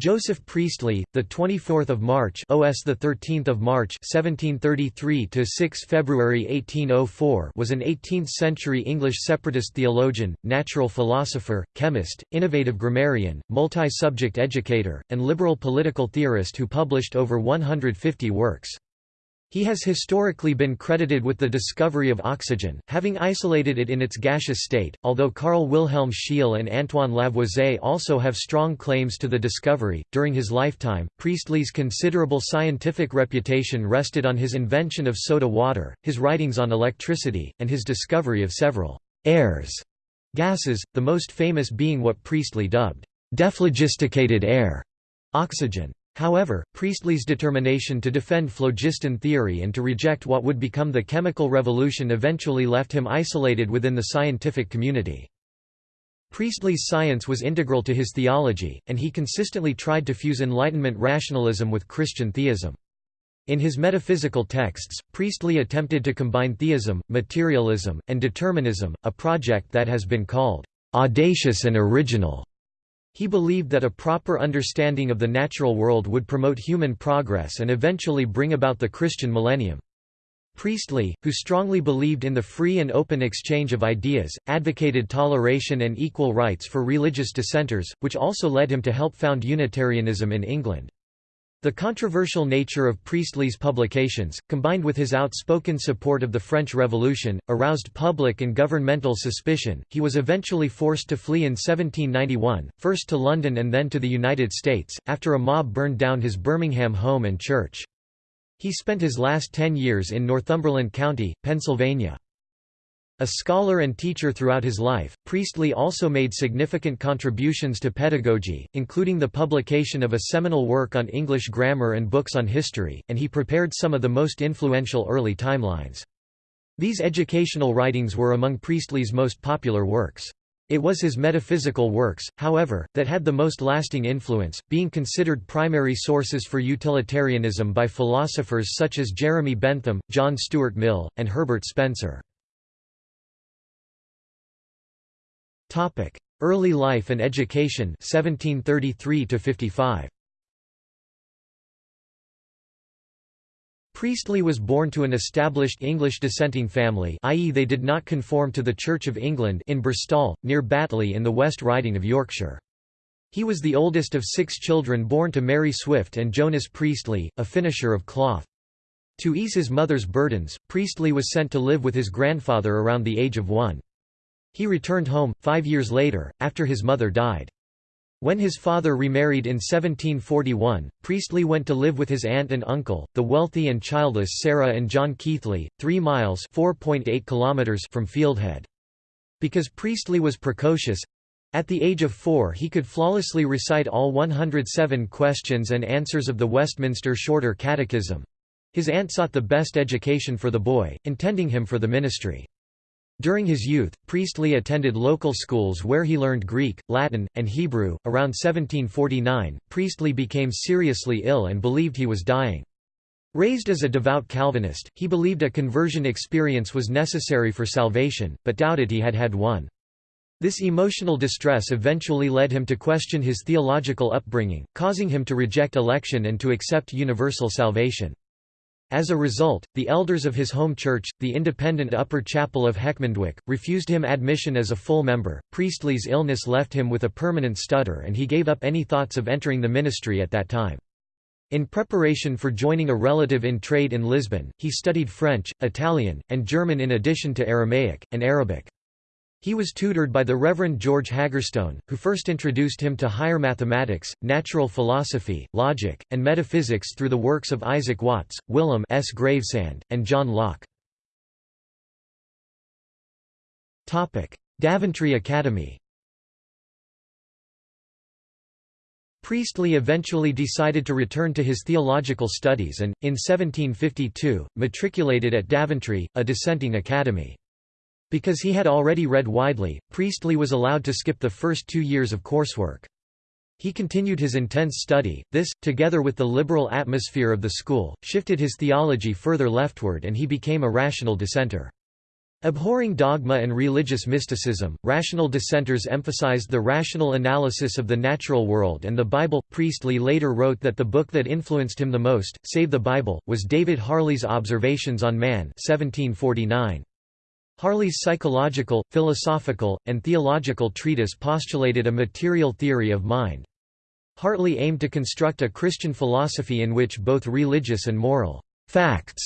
Joseph Priestley, the 24th of March, OS the 13th of March, 1733 to 6 February 1804, was an 18th-century English separatist theologian, natural philosopher, chemist, innovative grammarian, multi-subject educator, and liberal political theorist who published over 150 works. He has historically been credited with the discovery of oxygen, having isolated it in its gaseous state, although Carl Wilhelm Scheele and Antoine Lavoisier also have strong claims to the discovery. During his lifetime, Priestley's considerable scientific reputation rested on his invention of soda water, his writings on electricity, and his discovery of several airs gases, the most famous being what Priestley dubbed dephlogisticated air, oxygen. However, Priestley's determination to defend phlogiston theory and to reject what would become the chemical revolution eventually left him isolated within the scientific community. Priestley's science was integral to his theology, and he consistently tried to fuse Enlightenment rationalism with Christian theism. In his metaphysical texts, Priestley attempted to combine theism, materialism, and determinism, a project that has been called audacious and original. He believed that a proper understanding of the natural world would promote human progress and eventually bring about the Christian millennium. Priestley, who strongly believed in the free and open exchange of ideas, advocated toleration and equal rights for religious dissenters, which also led him to help found Unitarianism in England. The controversial nature of Priestley's publications, combined with his outspoken support of the French Revolution, aroused public and governmental suspicion. He was eventually forced to flee in 1791, first to London and then to the United States, after a mob burned down his Birmingham home and church. He spent his last ten years in Northumberland County, Pennsylvania. A scholar and teacher throughout his life, Priestley also made significant contributions to pedagogy, including the publication of a seminal work on English grammar and books on history, and he prepared some of the most influential early timelines. These educational writings were among Priestley's most popular works. It was his metaphysical works, however, that had the most lasting influence, being considered primary sources for utilitarianism by philosophers such as Jeremy Bentham, John Stuart Mill, and Herbert Spencer. Topic: Early life and education 1733 to 55. Priestley was born to an established English dissenting family i.e. they did not conform to the Church of England in Birstall, near Batley in the West Riding of Yorkshire. He was the oldest of six children born to Mary Swift and Jonas Priestley, a finisher of cloth. To ease his mother's burdens, Priestley was sent to live with his grandfather around the age of one. He returned home, five years later, after his mother died. When his father remarried in 1741, Priestley went to live with his aunt and uncle, the wealthy and childless Sarah and John Keighley, three miles kilometers from Fieldhead. Because Priestley was precocious—at the age of four he could flawlessly recite all 107 questions and answers of the Westminster Shorter Catechism—his aunt sought the best education for the boy, intending him for the ministry. During his youth, Priestley attended local schools where he learned Greek, Latin, and Hebrew. Around 1749, Priestley became seriously ill and believed he was dying. Raised as a devout Calvinist, he believed a conversion experience was necessary for salvation, but doubted he had had one. This emotional distress eventually led him to question his theological upbringing, causing him to reject election and to accept universal salvation. As a result, the elders of his home church, the independent Upper Chapel of Heckmondwike, refused him admission as a full member. Priestley's illness left him with a permanent stutter and he gave up any thoughts of entering the ministry at that time. In preparation for joining a relative in trade in Lisbon, he studied French, Italian, and German in addition to Aramaic, and Arabic. He was tutored by the Reverend George Haggerstone, who first introduced him to higher mathematics, natural philosophy, logic, and metaphysics through the works of Isaac Watts, Willem S. Gravesande, and John Locke. Daventry Academy Priestley eventually decided to return to his theological studies and, in 1752, matriculated at Daventry, a dissenting academy. Because he had already read widely, Priestley was allowed to skip the first two years of coursework. He continued his intense study, this, together with the liberal atmosphere of the school, shifted his theology further leftward and he became a rational dissenter. Abhorring dogma and religious mysticism, rational dissenters emphasized the rational analysis of the natural world and the Bible. Priestley later wrote that the book that influenced him the most, save the Bible, was David Hartley's Observations on Man 1749. Hartley's psychological, philosophical, and theological treatise postulated a material theory of mind. Hartley aimed to construct a Christian philosophy in which both religious and moral facts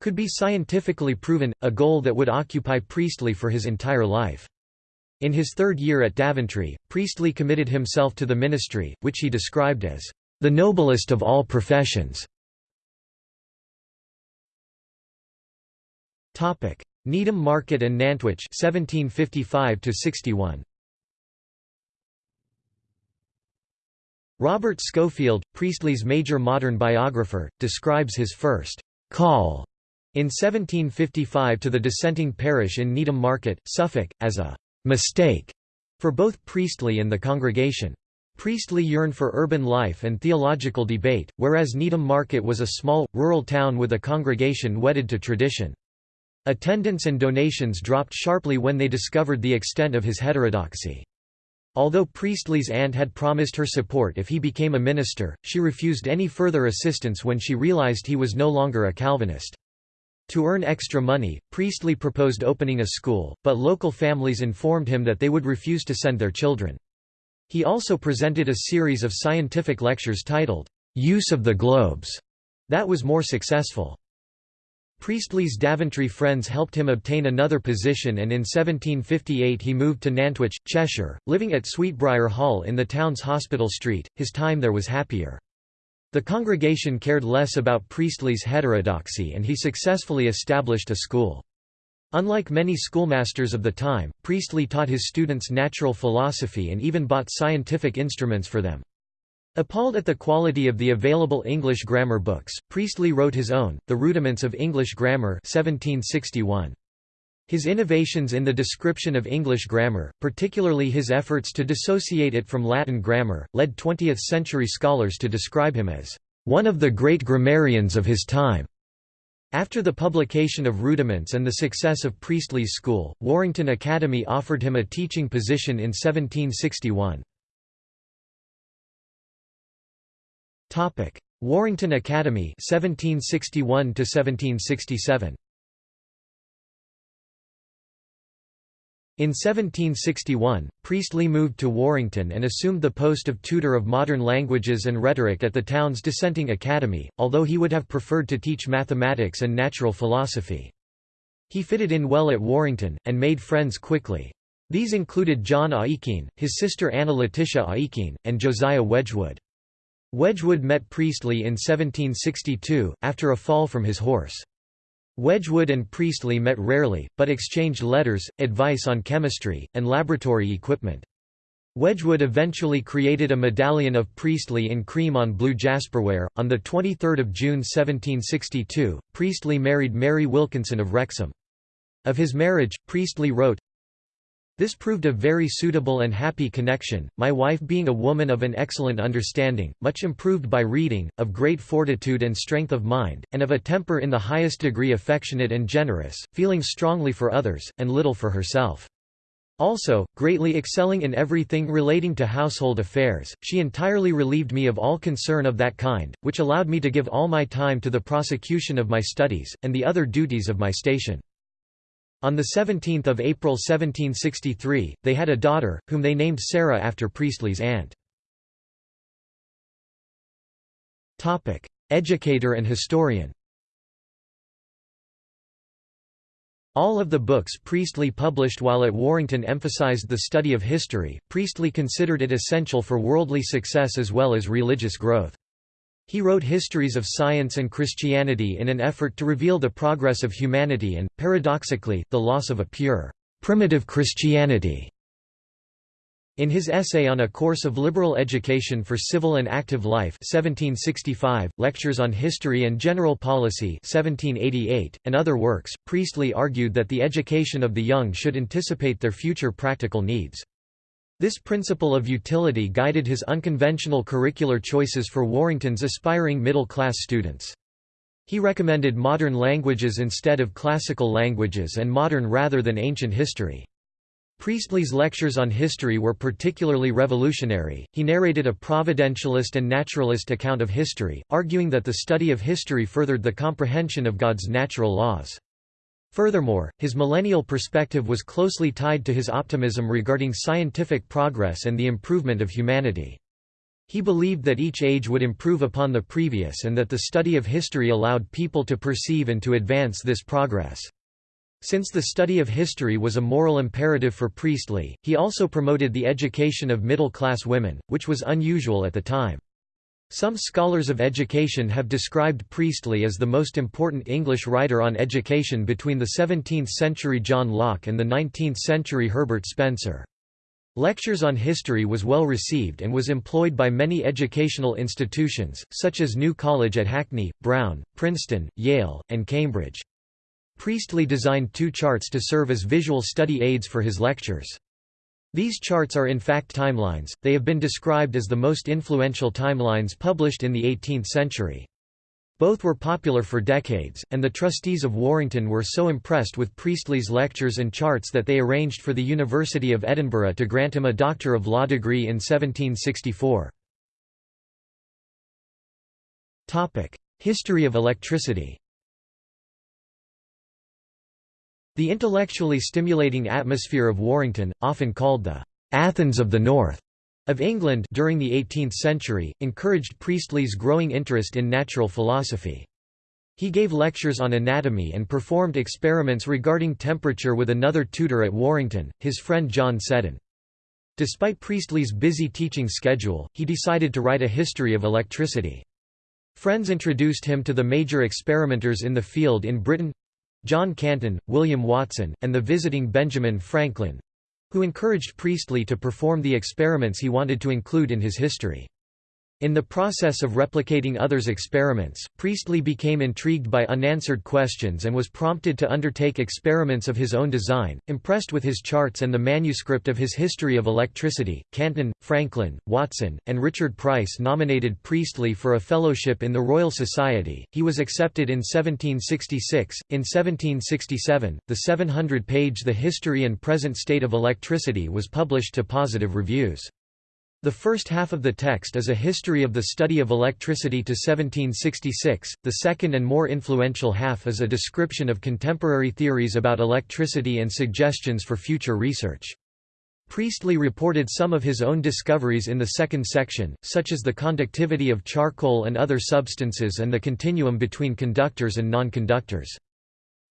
could be scientifically proven, a goal that would occupy Priestley for his entire life. In his third year at Daventry, Priestley committed himself to the ministry, which he described as the noblest of all professions. Needham Market and Nantwich 1755 61 Robert Schofield, Priestley's major modern biographer, describes his first call in 1755 to the dissenting parish in Needham Market, Suffolk, as a «mistake» for both Priestley and the congregation. Priestley yearned for urban life and theological debate, whereas Needham Market was a small, rural town with a congregation wedded to tradition. Attendance and donations dropped sharply when they discovered the extent of his heterodoxy. Although Priestley's aunt had promised her support if he became a minister, she refused any further assistance when she realized he was no longer a Calvinist. To earn extra money, Priestley proposed opening a school, but local families informed him that they would refuse to send their children. He also presented a series of scientific lectures titled, "'Use of the Globes' that was more successful. Priestley's Daventry friends helped him obtain another position and in 1758 he moved to Nantwich, Cheshire, living at Sweetbriar Hall in the town's Hospital Street. His time there was happier. The congregation cared less about Priestley's heterodoxy and he successfully established a school. Unlike many schoolmasters of the time, Priestley taught his students natural philosophy and even bought scientific instruments for them. Appalled at the quality of the available English grammar books, Priestley wrote his own, The Rudiments of English Grammar 1761. His innovations in the description of English grammar, particularly his efforts to dissociate it from Latin grammar, led 20th-century scholars to describe him as one of the great grammarians of his time. After the publication of Rudiments and the success of Priestley's school, Warrington Academy offered him a teaching position in 1761. Warrington Academy 1761 1767 In 1761, Priestley moved to Warrington and assumed the post of tutor of modern languages and rhetoric at the town's dissenting academy, although he would have preferred to teach mathematics and natural philosophy. He fitted in well at Warrington, and made friends quickly. These included John Aikin, his sister Anna Letitia Aikin, and Josiah Wedgwood. Wedgwood met Priestley in 1762, after a fall from his horse. Wedgwood and Priestley met rarely, but exchanged letters, advice on chemistry, and laboratory equipment. Wedgwood eventually created a medallion of Priestley in cream on blue jasperware. On 23 June 1762, Priestley married Mary Wilkinson of Wrexham. Of his marriage, Priestley wrote, this proved a very suitable and happy connection, my wife being a woman of an excellent understanding, much improved by reading, of great fortitude and strength of mind, and of a temper in the highest degree affectionate and generous, feeling strongly for others, and little for herself. Also, greatly excelling in everything relating to household affairs, she entirely relieved me of all concern of that kind, which allowed me to give all my time to the prosecution of my studies, and the other duties of my station. On 17 April 1763, they had a daughter, whom they named Sarah after Priestley's aunt. Educator and historian All of the books Priestley published while at Warrington emphasized the study of history. Priestley considered it essential for worldly success as well as religious growth. He wrote histories of science and Christianity in an effort to reveal the progress of humanity and, paradoxically, the loss of a pure, primitive Christianity. In his essay on a course of liberal education for civil and active life 1765, Lectures on History and General Policy 1788, and other works, Priestley argued that the education of the young should anticipate their future practical needs. This principle of utility guided his unconventional curricular choices for Warrington's aspiring middle-class students. He recommended modern languages instead of classical languages and modern rather than ancient history. Priestley's lectures on history were particularly revolutionary. He narrated a providentialist and naturalist account of history, arguing that the study of history furthered the comprehension of God's natural laws. Furthermore, his millennial perspective was closely tied to his optimism regarding scientific progress and the improvement of humanity. He believed that each age would improve upon the previous and that the study of history allowed people to perceive and to advance this progress. Since the study of history was a moral imperative for Priestley, he also promoted the education of middle-class women, which was unusual at the time. Some scholars of education have described Priestley as the most important English writer on education between the 17th-century John Locke and the 19th-century Herbert Spencer. Lectures on history was well received and was employed by many educational institutions, such as New College at Hackney, Brown, Princeton, Yale, and Cambridge. Priestley designed two charts to serve as visual study aids for his lectures. These charts are in fact timelines, they have been described as the most influential timelines published in the 18th century. Both were popular for decades, and the trustees of Warrington were so impressed with Priestley's lectures and charts that they arranged for the University of Edinburgh to grant him a Doctor of Law degree in 1764. History of electricity The intellectually stimulating atmosphere of Warrington, often called the Athens of the North of England during the 18th century, encouraged Priestley's growing interest in natural philosophy. He gave lectures on anatomy and performed experiments regarding temperature with another tutor at Warrington, his friend John Seddon. Despite Priestley's busy teaching schedule, he decided to write a history of electricity. Friends introduced him to the major experimenters in the field in Britain John Canton, William Watson, and the visiting Benjamin Franklin—who encouraged Priestley to perform the experiments he wanted to include in his history. In the process of replicating others' experiments, Priestley became intrigued by unanswered questions and was prompted to undertake experiments of his own design. Impressed with his charts and the manuscript of his History of Electricity, Canton, Franklin, Watson, and Richard Price nominated Priestley for a fellowship in the Royal Society. He was accepted in 1766. In 1767, the 700 page The History and Present State of Electricity was published to positive reviews. The first half of the text is a history of the study of electricity to 1766, the second and more influential half is a description of contemporary theories about electricity and suggestions for future research. Priestley reported some of his own discoveries in the second section, such as the conductivity of charcoal and other substances and the continuum between conductors and nonconductors.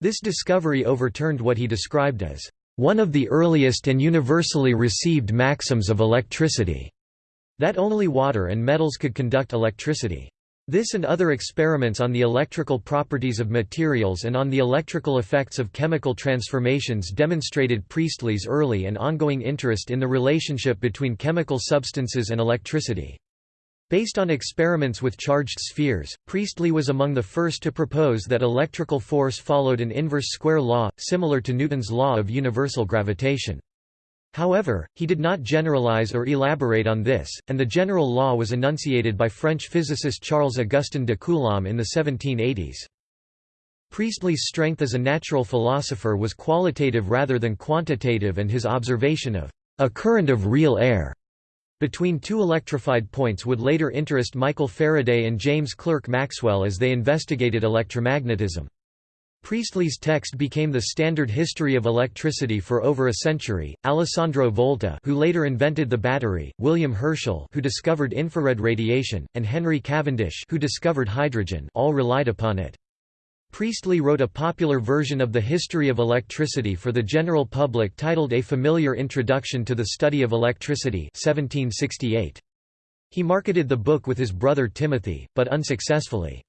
This discovery overturned what he described as one of the earliest and universally received maxims of electricity. That only water and metals could conduct electricity. This and other experiments on the electrical properties of materials and on the electrical effects of chemical transformations demonstrated Priestley's early and ongoing interest in the relationship between chemical substances and electricity. Based on experiments with charged spheres, Priestley was among the first to propose that electrical force followed an inverse square law, similar to Newton's law of universal gravitation. However, he did not generalize or elaborate on this, and the general law was enunciated by French physicist Charles-Augustin de Coulomb in the 1780s. Priestley's strength as a natural philosopher was qualitative rather than quantitative and his observation of a current of real air between two electrified points would later interest Michael Faraday and James Clerk Maxwell as they investigated electromagnetism. Priestley's text became the standard history of electricity for over a century. Alessandro Volta, who later invented the battery, William Herschel, who discovered infrared radiation, and Henry Cavendish, who discovered hydrogen, all relied upon it. Priestley wrote a popular version of the history of electricity for the general public titled A Familiar Introduction to the Study of Electricity 1768. He marketed the book with his brother Timothy, but unsuccessfully.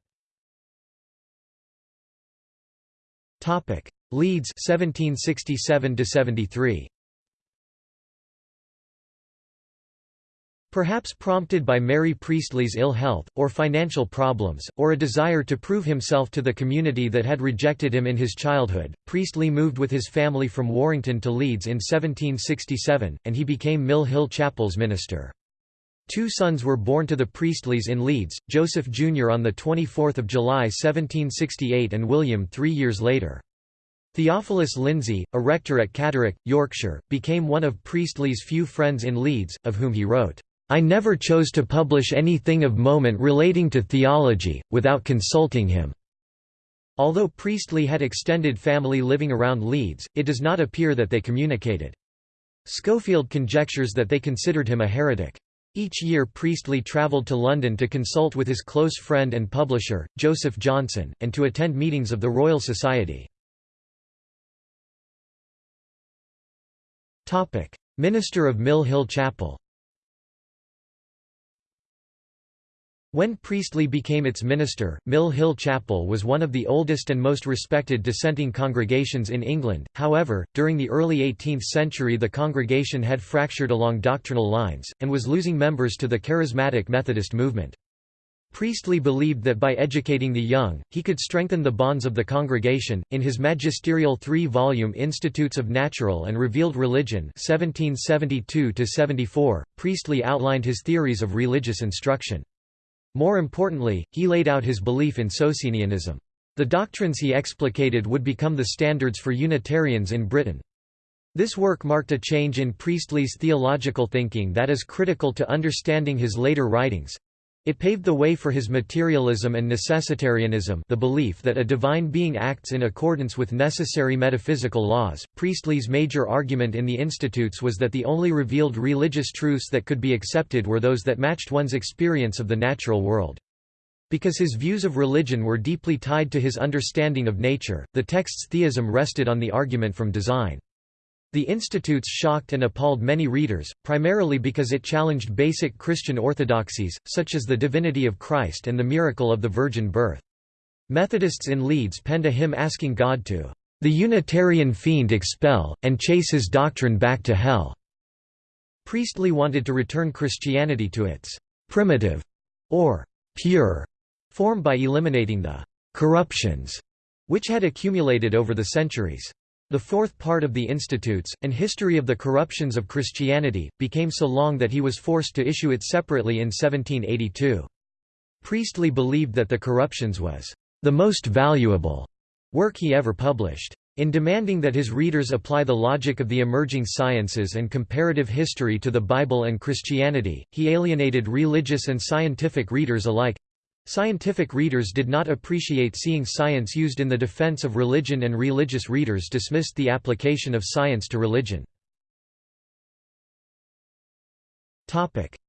Leeds 1767 to 73 Perhaps prompted by Mary Priestley's ill health, or financial problems, or a desire to prove himself to the community that had rejected him in his childhood, Priestley moved with his family from Warrington to Leeds in 1767, and he became Mill Hill Chapel's minister. Two sons were born to the Priestleys in Leeds, Joseph Jr. on 24 July 1768 and William three years later. Theophilus Lindsey, a rector at Catterick, Yorkshire, became one of Priestley's few friends in Leeds, of whom he wrote, "'I never chose to publish anything of moment relating to theology, without consulting him." Although Priestley had extended family living around Leeds, it does not appear that they communicated. Schofield conjectures that they considered him a heretic. Each year Priestley travelled to London to consult with his close friend and publisher, Joseph Johnson, and to attend meetings of the Royal Society. Minister of Mill Hill Chapel When Priestley became its minister, Mill Hill Chapel was one of the oldest and most respected dissenting congregations in England, however, during the early 18th century the congregation had fractured along doctrinal lines, and was losing members to the charismatic Methodist movement. Priestley believed that by educating the young, he could strengthen the bonds of the congregation. In his magisterial three-volume Institutes of Natural and Revealed Religion (1772–74), Priestley outlined his theories of religious instruction. More importantly, he laid out his belief in Socinianism. The doctrines he explicated would become the standards for Unitarians in Britain. This work marked a change in Priestley's theological thinking that is critical to understanding his later writings. It paved the way for his materialism and necessitarianism the belief that a divine being acts in accordance with necessary metaphysical laws. Priestley's major argument in the Institutes was that the only revealed religious truths that could be accepted were those that matched one's experience of the natural world. Because his views of religion were deeply tied to his understanding of nature, the text's theism rested on the argument from design. The Institutes shocked and appalled many readers, primarily because it challenged basic Christian orthodoxies, such as the divinity of Christ and the miracle of the virgin birth. Methodists in Leeds penned a hymn asking God to the Unitarian fiend expel, and chase his doctrine back to hell." Priestley wanted to return Christianity to its «primitive» or «pure» form by eliminating the «corruptions» which had accumulated over the centuries. The fourth part of the Institutes, An History of the Corruptions of Christianity, became so long that he was forced to issue it separately in 1782. Priestley believed that The Corruptions was the most valuable work he ever published. In demanding that his readers apply the logic of the emerging sciences and comparative history to the Bible and Christianity, he alienated religious and scientific readers alike. Scientific readers did not appreciate seeing science used in the defense of religion and religious readers dismissed the application of science to religion.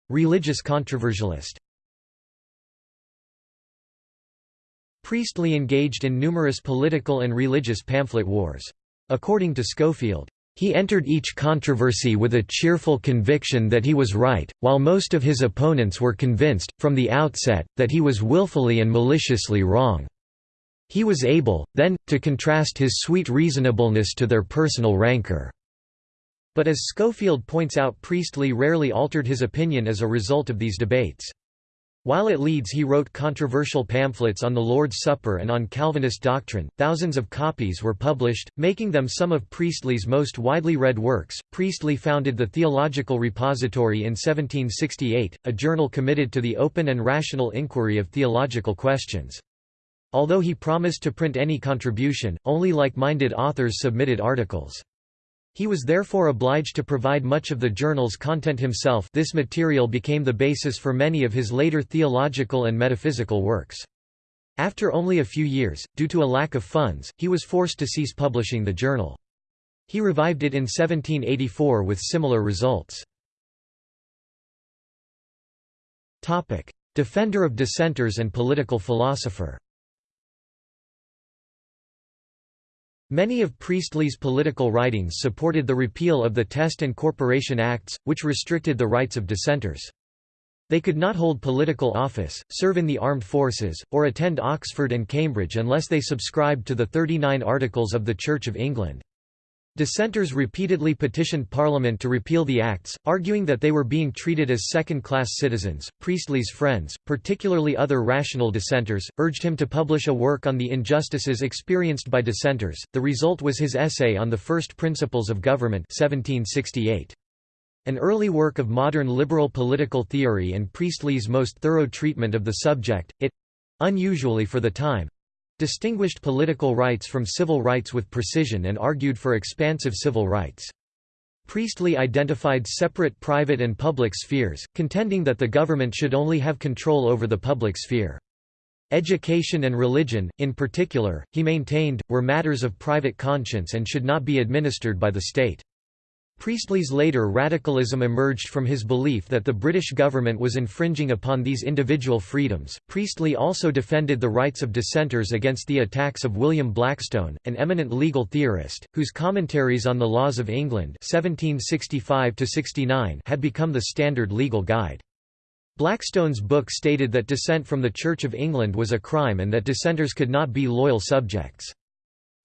Religious controversialist Priestley engaged in numerous political and religious pamphlet wars. According to Schofield, he entered each controversy with a cheerful conviction that he was right, while most of his opponents were convinced, from the outset, that he was willfully and maliciously wrong. He was able, then, to contrast his sweet reasonableness to their personal rancor. But as Schofield points out Priestley rarely altered his opinion as a result of these debates. While at Leeds he wrote controversial pamphlets on the Lord's Supper and on Calvinist doctrine, thousands of copies were published, making them some of Priestley's most widely read works. Priestley founded the Theological Repository in 1768, a journal committed to the open and rational inquiry of theological questions. Although he promised to print any contribution, only like-minded authors submitted articles. He was therefore obliged to provide much of the journal's content himself this material became the basis for many of his later theological and metaphysical works. After only a few years, due to a lack of funds, he was forced to cease publishing the journal. He revived it in 1784 with similar results. Defender of dissenters and political philosopher Many of Priestley's political writings supported the repeal of the Test and Corporation Acts, which restricted the rights of dissenters. They could not hold political office, serve in the armed forces, or attend Oxford and Cambridge unless they subscribed to the Thirty Nine Articles of the Church of England. Dissenters repeatedly petitioned Parliament to repeal the acts, arguing that they were being treated as second-class citizens. Priestley's friends, particularly other rational dissenters, urged him to publish a work on the injustices experienced by dissenters. The result was his essay on the First Principles of Government 1768. An early work of modern liberal political theory and Priestley's most thorough treatment of the subject, it—unusually for the time—distinguished political rights from civil rights with precision and argued for expansive civil rights. Priestley identified separate private and public spheres, contending that the government should only have control over the public sphere. Education and religion, in particular, he maintained, were matters of private conscience and should not be administered by the state. Priestley's later radicalism emerged from his belief that the British government was infringing upon these individual freedoms. Priestley also defended the rights of dissenters against the attacks of William Blackstone, an eminent legal theorist, whose commentaries on the laws of England (1765–69) had become the standard legal guide. Blackstone's book stated that dissent from the Church of England was a crime and that dissenters could not be loyal subjects.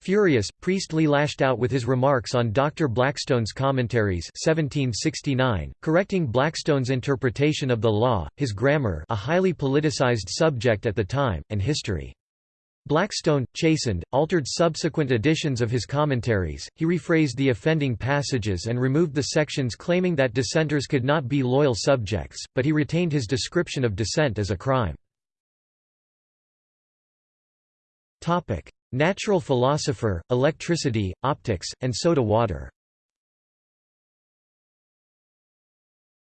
Furious, Priestley lashed out with his remarks on Dr. Blackstone's Commentaries 1769, correcting Blackstone's interpretation of the law, his grammar a highly politicized subject at the time, and history. Blackstone, chastened, altered subsequent editions of his commentaries, he rephrased the offending passages and removed the sections claiming that dissenters could not be loyal subjects, but he retained his description of dissent as a crime. Natural philosopher, electricity, optics, and soda water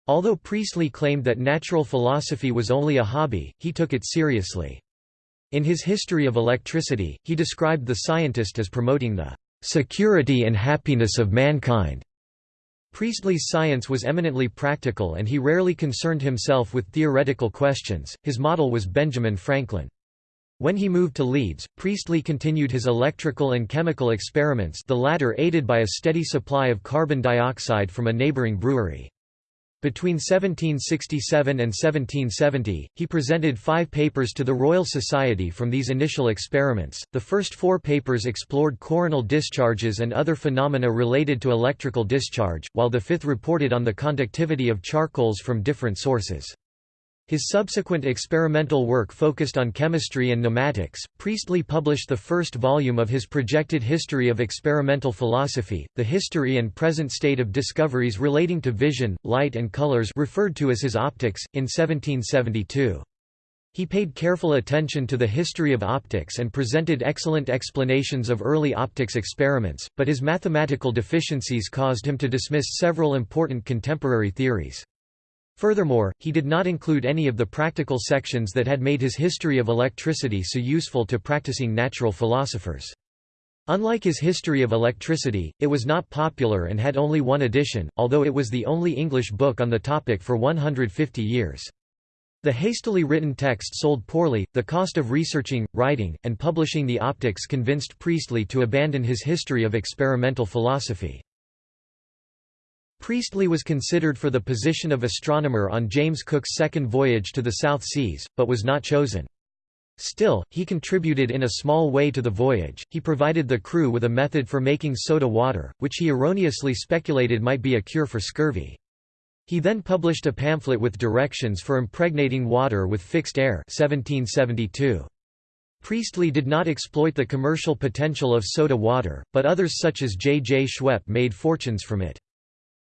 Although Priestley claimed that natural philosophy was only a hobby, he took it seriously. In his History of Electricity, he described the scientist as promoting the "...security and happiness of mankind." Priestley's science was eminently practical and he rarely concerned himself with theoretical questions, his model was Benjamin Franklin. When he moved to Leeds, Priestley continued his electrical and chemical experiments the latter aided by a steady supply of carbon dioxide from a neighbouring brewery. Between 1767 and 1770, he presented five papers to the Royal Society from these initial experiments. The first four papers explored coronal discharges and other phenomena related to electrical discharge, while the fifth reported on the conductivity of charcoals from different sources. His subsequent experimental work focused on chemistry and pneumatics. Priestley published the first volume of his projected history of experimental philosophy, the history and present state of discoveries relating to vision, light and colors referred to as his optics, in 1772. He paid careful attention to the history of optics and presented excellent explanations of early optics experiments, but his mathematical deficiencies caused him to dismiss several important contemporary theories. Furthermore, he did not include any of the practical sections that had made his history of electricity so useful to practicing natural philosophers. Unlike his History of Electricity, it was not popular and had only one edition, although it was the only English book on the topic for 150 years. The hastily written text sold poorly, the cost of researching, writing, and publishing the optics convinced Priestley to abandon his history of experimental philosophy. Priestley was considered for the position of astronomer on James Cook's second voyage to the South Seas, but was not chosen. Still, he contributed in a small way to the voyage, he provided the crew with a method for making soda water, which he erroneously speculated might be a cure for scurvy. He then published a pamphlet with directions for impregnating water with fixed air 1772. Priestley did not exploit the commercial potential of soda water, but others such as J. J. Schweppe made fortunes from it.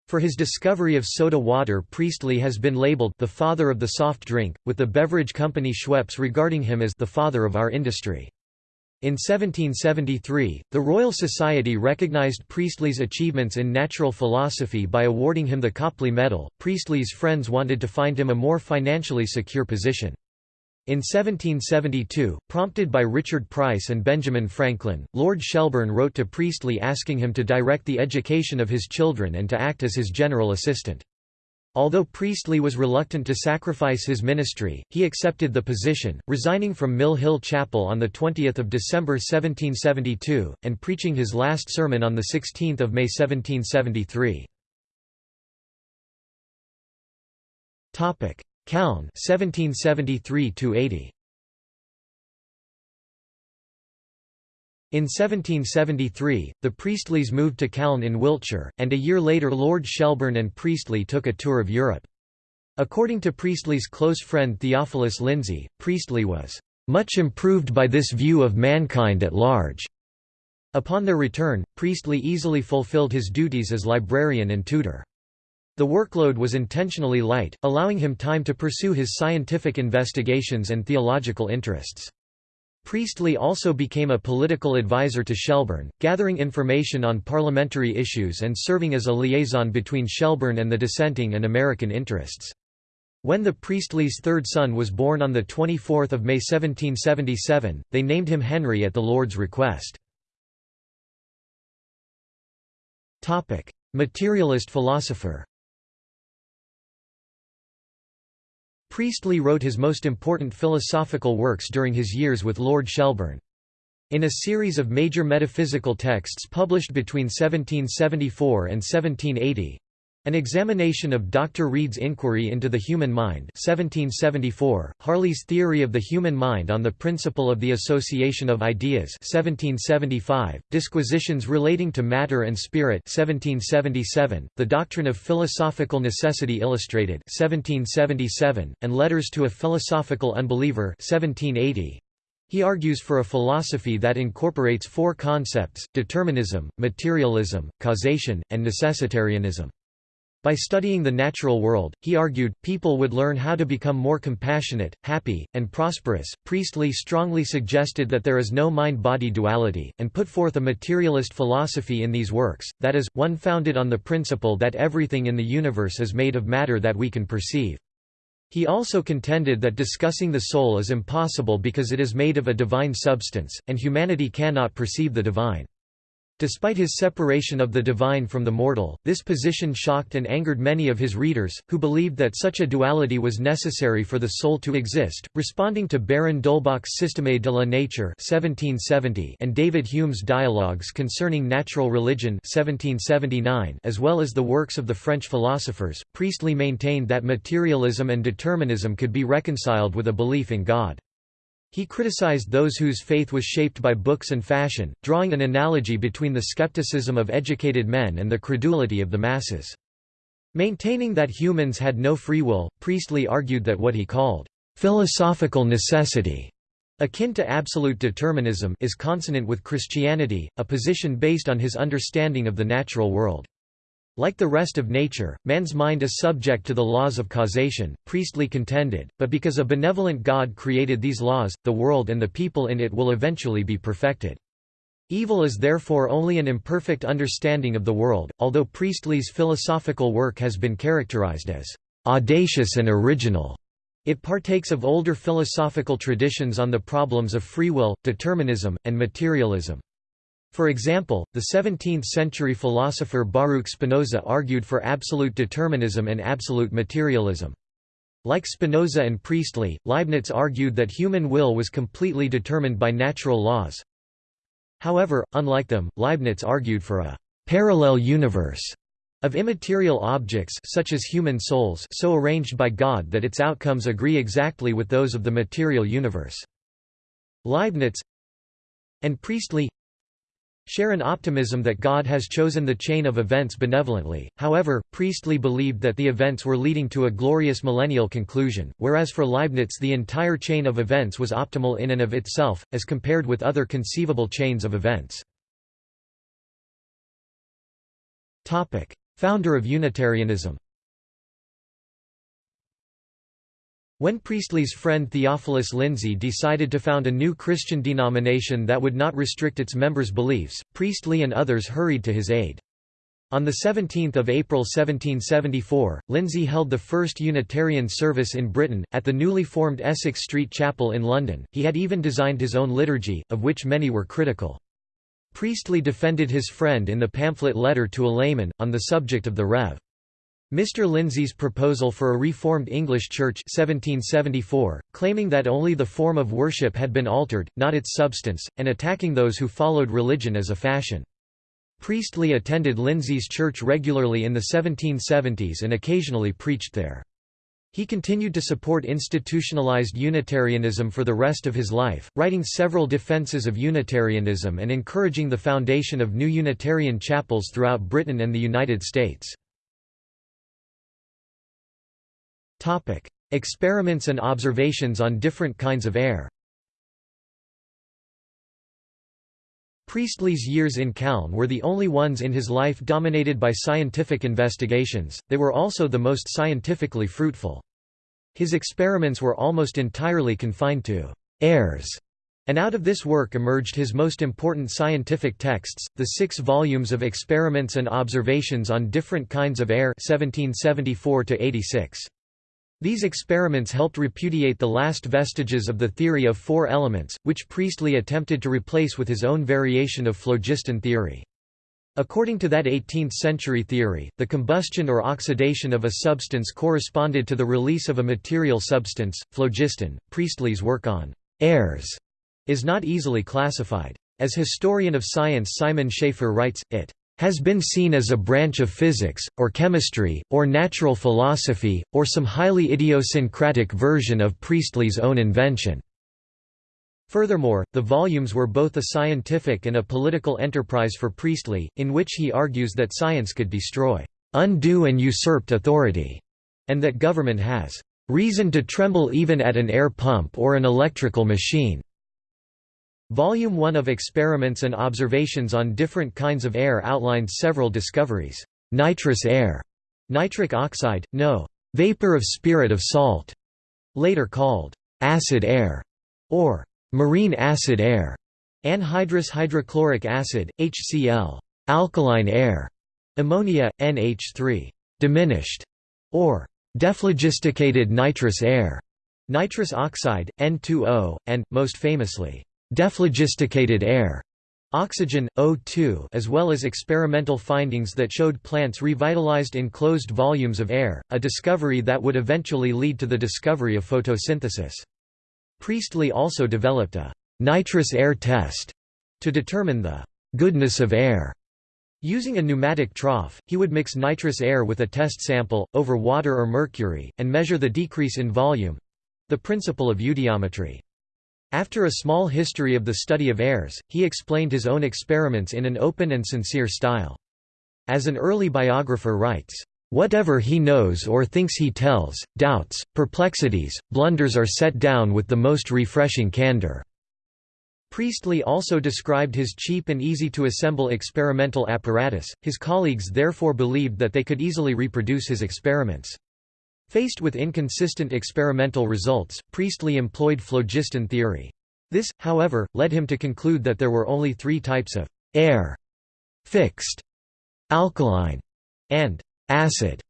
For his discovery of soda water Priestley has been labeled the father of the soft drink, with the beverage company Schweppes regarding him as the father of our industry. In 1773, the Royal Society recognized Priestley's achievements in natural philosophy by awarding him the Copley Medal. Priestley's friends wanted to find him a more financially secure position. In 1772, prompted by Richard Price and Benjamin Franklin, Lord Shelburne wrote to Priestley asking him to direct the education of his children and to act as his general assistant. Although Priestley was reluctant to sacrifice his ministry, he accepted the position, resigning from Mill Hill Chapel on 20 December 1772, and preaching his last sermon on 16 May 1773. Calne 1773 80 In 1773, the Priestleys moved to Calne in Wiltshire, and a year later Lord Shelburne and Priestley took a tour of Europe. According to Priestley's close friend Theophilus Lindsey, Priestley was "...much improved by this view of mankind at large." Upon their return, Priestley easily fulfilled his duties as librarian and tutor. The workload was intentionally light, allowing him time to pursue his scientific investigations and theological interests. Priestley also became a political advisor to Shelburne, gathering information on parliamentary issues and serving as a liaison between Shelburne and the dissenting and American interests. When the Priestley's third son was born on 24 May 1777, they named him Henry at the Lord's request. Materialist philosopher Priestley wrote his most important philosophical works during his years with Lord Shelburne. In a series of major metaphysical texts published between 1774 and 1780, an examination of Dr. Reid's Inquiry into the Human Mind 1774, Hartley's Theory of the Human Mind on the Principle of the Association of Ideas 1775, Disquisitions relating to Matter and Spirit 1777, The Doctrine of Philosophical Necessity Illustrated 1777, and Letters to a Philosophical Unbeliever 1780. He argues for a philosophy that incorporates four concepts, determinism, materialism, causation, and necessitarianism. By studying the natural world, he argued, people would learn how to become more compassionate, happy, and prosperous. Priestley strongly suggested that there is no mind body duality, and put forth a materialist philosophy in these works, that is, one founded on the principle that everything in the universe is made of matter that we can perceive. He also contended that discussing the soul is impossible because it is made of a divine substance, and humanity cannot perceive the divine. Despite his separation of the divine from the mortal, this position shocked and angered many of his readers, who believed that such a duality was necessary for the soul to exist. Responding to Baron d'Holbach's Système de la Nature (1770) and David Hume's Dialogues concerning Natural Religion (1779), as well as the works of the French philosophers, Priestley maintained that materialism and determinism could be reconciled with a belief in God. He criticized those whose faith was shaped by books and fashion, drawing an analogy between the skepticism of educated men and the credulity of the masses. Maintaining that humans had no free will, Priestley argued that what he called philosophical necessity akin to absolute determinism is consonant with Christianity, a position based on his understanding of the natural world. Like the rest of nature, man's mind is subject to the laws of causation, Priestley contended, but because a benevolent God created these laws, the world and the people in it will eventually be perfected. Evil is therefore only an imperfect understanding of the world, although Priestley's philosophical work has been characterized as audacious and original. It partakes of older philosophical traditions on the problems of free will, determinism, and materialism. For example, the 17th-century philosopher Baruch Spinoza argued for absolute determinism and absolute materialism. Like Spinoza and Priestley, Leibniz argued that human will was completely determined by natural laws. However, unlike them, Leibniz argued for a «parallel universe» of immaterial objects such as human souls so arranged by God that its outcomes agree exactly with those of the material universe. Leibniz and Priestley share an optimism that God has chosen the chain of events benevolently, however, Priestley believed that the events were leading to a glorious millennial conclusion, whereas for Leibniz the entire chain of events was optimal in and of itself, as compared with other conceivable chains of events. Founder of Unitarianism When Priestley's friend Theophilus Lindsey decided to found a new Christian denomination that would not restrict its members' beliefs, Priestley and others hurried to his aid. On 17 April 1774, Lindsey held the first Unitarian service in Britain, at the newly formed Essex Street Chapel in London. He had even designed his own liturgy, of which many were critical. Priestley defended his friend in the pamphlet Letter to a Layman, on the subject of the Rev. Mr. Lindsey's proposal for a reformed English Church 1774, claiming that only the form of worship had been altered, not its substance, and attacking those who followed religion as a fashion. Priestley attended Lindsey's church regularly in the 1770s and occasionally preached there. He continued to support institutionalized Unitarianism for the rest of his life, writing several defenses of Unitarianism and encouraging the foundation of new Unitarian chapels throughout Britain and the United States. Topic: Experiments and observations on different kinds of air. Priestley's years in Calne were the only ones in his life dominated by scientific investigations, they were also the most scientifically fruitful. His experiments were almost entirely confined to airs, and out of this work emerged his most important scientific texts, the six volumes of Experiments and Observations on Different Kinds of Air 1774 -86. These experiments helped repudiate the last vestiges of the theory of four elements, which Priestley attempted to replace with his own variation of phlogiston theory. According to that 18th-century theory, the combustion or oxidation of a substance corresponded to the release of a material substance, phlogiston. Priestley's work on airs is not easily classified. As historian of science Simon Schaffer writes, it has been seen as a branch of physics, or chemistry, or natural philosophy, or some highly idiosyncratic version of Priestley's own invention. Furthermore, the volumes were both a scientific and a political enterprise for Priestley, in which he argues that science could destroy undue and usurped authority, and that government has reason to tremble even at an air pump or an electrical machine. Volume 1 of Experiments and Observations on Different Kinds of Air outlined several discoveries. Nitrous air, nitric oxide, no. Vapor of spirit of salt, later called acid air, or marine acid air, anhydrous hydrochloric acid, HCl, alkaline air, ammonia, NH3, diminished, or dephlogisticated nitrous air, nitrous oxide, N2O, and, most famously, Dephlogisticated air oxygen, O2 as well as experimental findings that showed plants revitalized in closed volumes of air, a discovery that would eventually lead to the discovery of photosynthesis. Priestley also developed a nitrous air test to determine the goodness of air. Using a pneumatic trough, he would mix nitrous air with a test sample, over water or mercury, and measure the decrease in volume—the principle of eudiometry. After a small history of the study of airs, he explained his own experiments in an open and sincere style. As an early biographer writes, "...whatever he knows or thinks he tells, doubts, perplexities, blunders are set down with the most refreshing candor." Priestley also described his cheap and easy to assemble experimental apparatus, his colleagues therefore believed that they could easily reproduce his experiments. Faced with inconsistent experimental results, Priestley employed phlogiston theory. This, however, led him to conclude that there were only three types of air fixed, alkaline, and acid.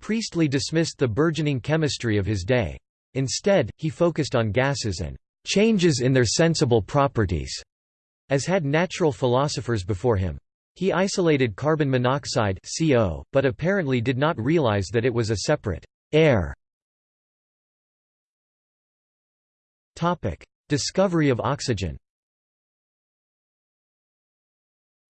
Priestley dismissed the burgeoning chemistry of his day. Instead, he focused on gases and changes in their sensible properties, as had natural philosophers before him. He isolated carbon monoxide CO, but apparently did not realize that it was a separate Air Discovery of oxygen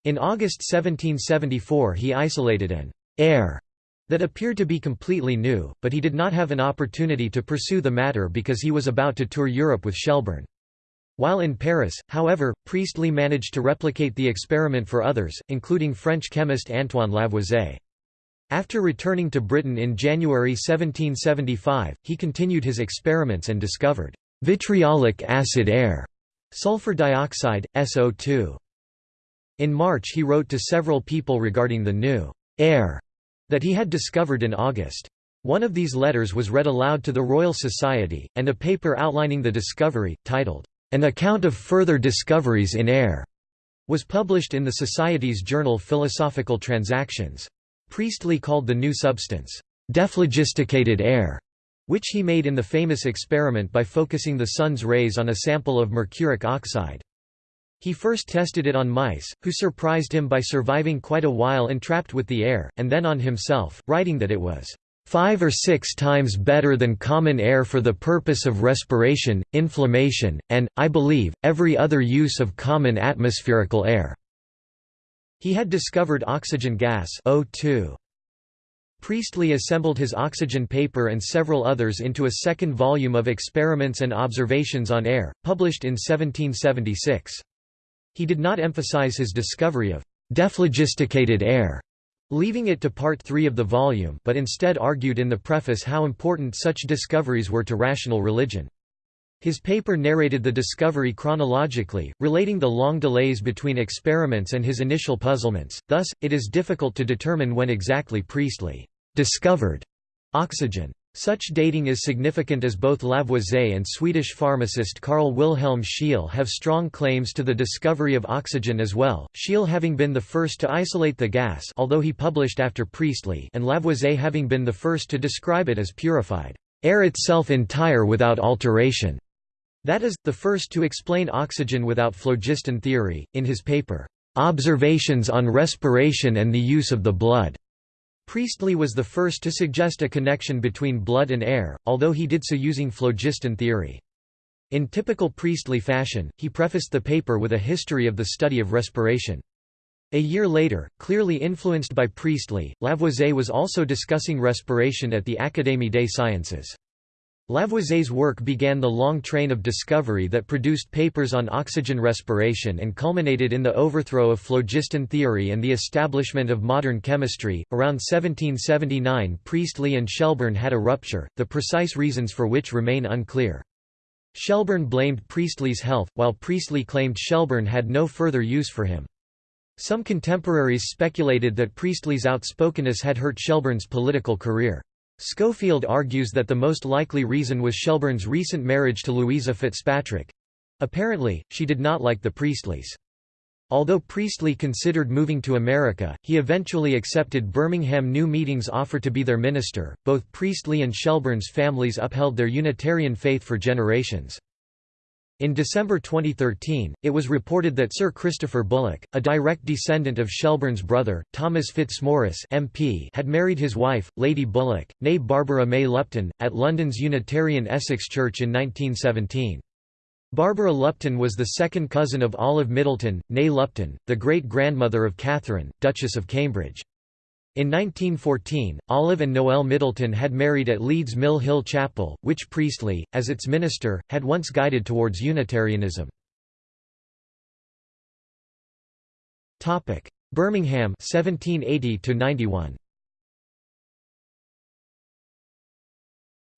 In August 1774 he isolated an air that appeared to be completely new, but he did not have an opportunity to pursue the matter because he was about to tour Europe with Shelburne. While in Paris, however, Priestley managed to replicate the experiment for others, including French chemist Antoine Lavoisier. After returning to Britain in January 1775, he continued his experiments and discovered vitriolic acid air, sulfur dioxide, SO2. In March he wrote to several people regarding the new air that he had discovered in August. One of these letters was read aloud to the Royal Society, and a paper outlining the discovery, titled, An Account of Further Discoveries in Air, was published in the Society's journal Philosophical Transactions. Priestley called the new substance, dephlogisticated air, which he made in the famous experiment by focusing the sun's rays on a sample of mercuric oxide. He first tested it on mice, who surprised him by surviving quite a while entrapped with the air, and then on himself, writing that it was five or six times better than common air for the purpose of respiration, inflammation, and, I believe, every other use of common atmospherical air. He had discovered oxygen gas O2. Priestley assembled his oxygen paper and several others into a second volume of Experiments and Observations on Air, published in 1776. He did not emphasize his discovery of dephlogisticated air, leaving it to part 3 of the volume but instead argued in the preface how important such discoveries were to rational religion. His paper narrated the discovery chronologically, relating the long delays between experiments and his initial puzzlements, thus, it is difficult to determine when exactly Priestley discovered oxygen. Such dating is significant as both Lavoisier and Swedish pharmacist Carl Wilhelm Scheele have strong claims to the discovery of oxygen as well, Scheele having been the first to isolate the gas although he published after Priestley and Lavoisier having been the first to describe it as purified air itself entire without alteration. That is, the first to explain oxygen without phlogiston theory, in his paper, "'Observations on Respiration and the Use of the Blood' Priestley was the first to suggest a connection between blood and air, although he did so using phlogiston theory. In typical Priestley fashion, he prefaced the paper with a history of the study of respiration. A year later, clearly influenced by Priestley, Lavoisier was also discussing respiration at the Académie des Sciences. Lavoisier's work began the long train of discovery that produced papers on oxygen respiration and culminated in the overthrow of phlogiston theory and the establishment of modern chemistry. Around 1779, Priestley and Shelburne had a rupture, the precise reasons for which remain unclear. Shelburne blamed Priestley's health, while Priestley claimed Shelburne had no further use for him. Some contemporaries speculated that Priestley's outspokenness had hurt Shelburne's political career. Schofield argues that the most likely reason was Shelburne's recent marriage to Louisa Fitzpatrick. Apparently, she did not like the Priestleys. Although Priestley considered moving to America, he eventually accepted Birmingham New Meeting's offer to be their minister. Both Priestley and Shelburne's families upheld their Unitarian faith for generations. In December 2013, it was reported that Sir Christopher Bullock, a direct descendant of Shelburne's brother, Thomas Fitzmaurice MP, had married his wife, Lady Bullock, née Barbara May Lupton, at London's Unitarian Essex Church in 1917. Barbara Lupton was the second cousin of Olive Middleton, née Lupton, the great-grandmother of Catherine, Duchess of Cambridge. In 1914, Olive and Noel Middleton had married at Leeds Mill Hill Chapel, which Priestley, as its minister, had once guided towards Unitarianism. Birmingham 1780 91.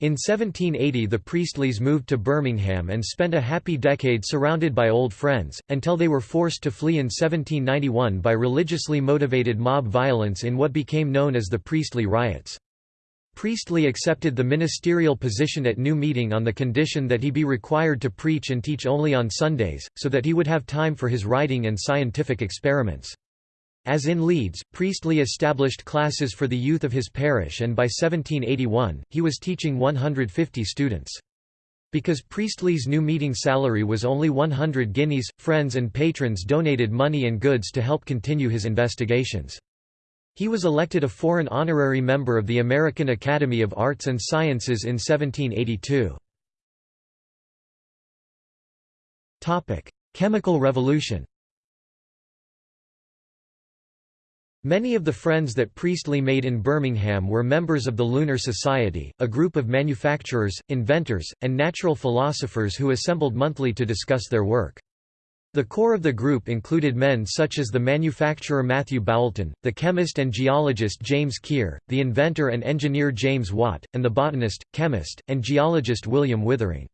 In 1780 the Priestleys moved to Birmingham and spent a happy decade surrounded by old friends, until they were forced to flee in 1791 by religiously motivated mob violence in what became known as the Priestley Riots. Priestley accepted the ministerial position at New Meeting on the condition that he be required to preach and teach only on Sundays, so that he would have time for his writing and scientific experiments. As in Leeds, Priestley established classes for the youth of his parish and by 1781, he was teaching 150 students. Because Priestley's new meeting salary was only 100 guineas, friends and patrons donated money and goods to help continue his investigations. He was elected a foreign honorary member of the American Academy of Arts and Sciences in 1782. Chemical Revolution Many of the friends that Priestley made in Birmingham were members of the Lunar Society, a group of manufacturers, inventors, and natural philosophers who assembled monthly to discuss their work. The core of the group included men such as the manufacturer Matthew Boulton, the chemist and geologist James Keir, the inventor and engineer James Watt, and the botanist, chemist, and geologist William Withering.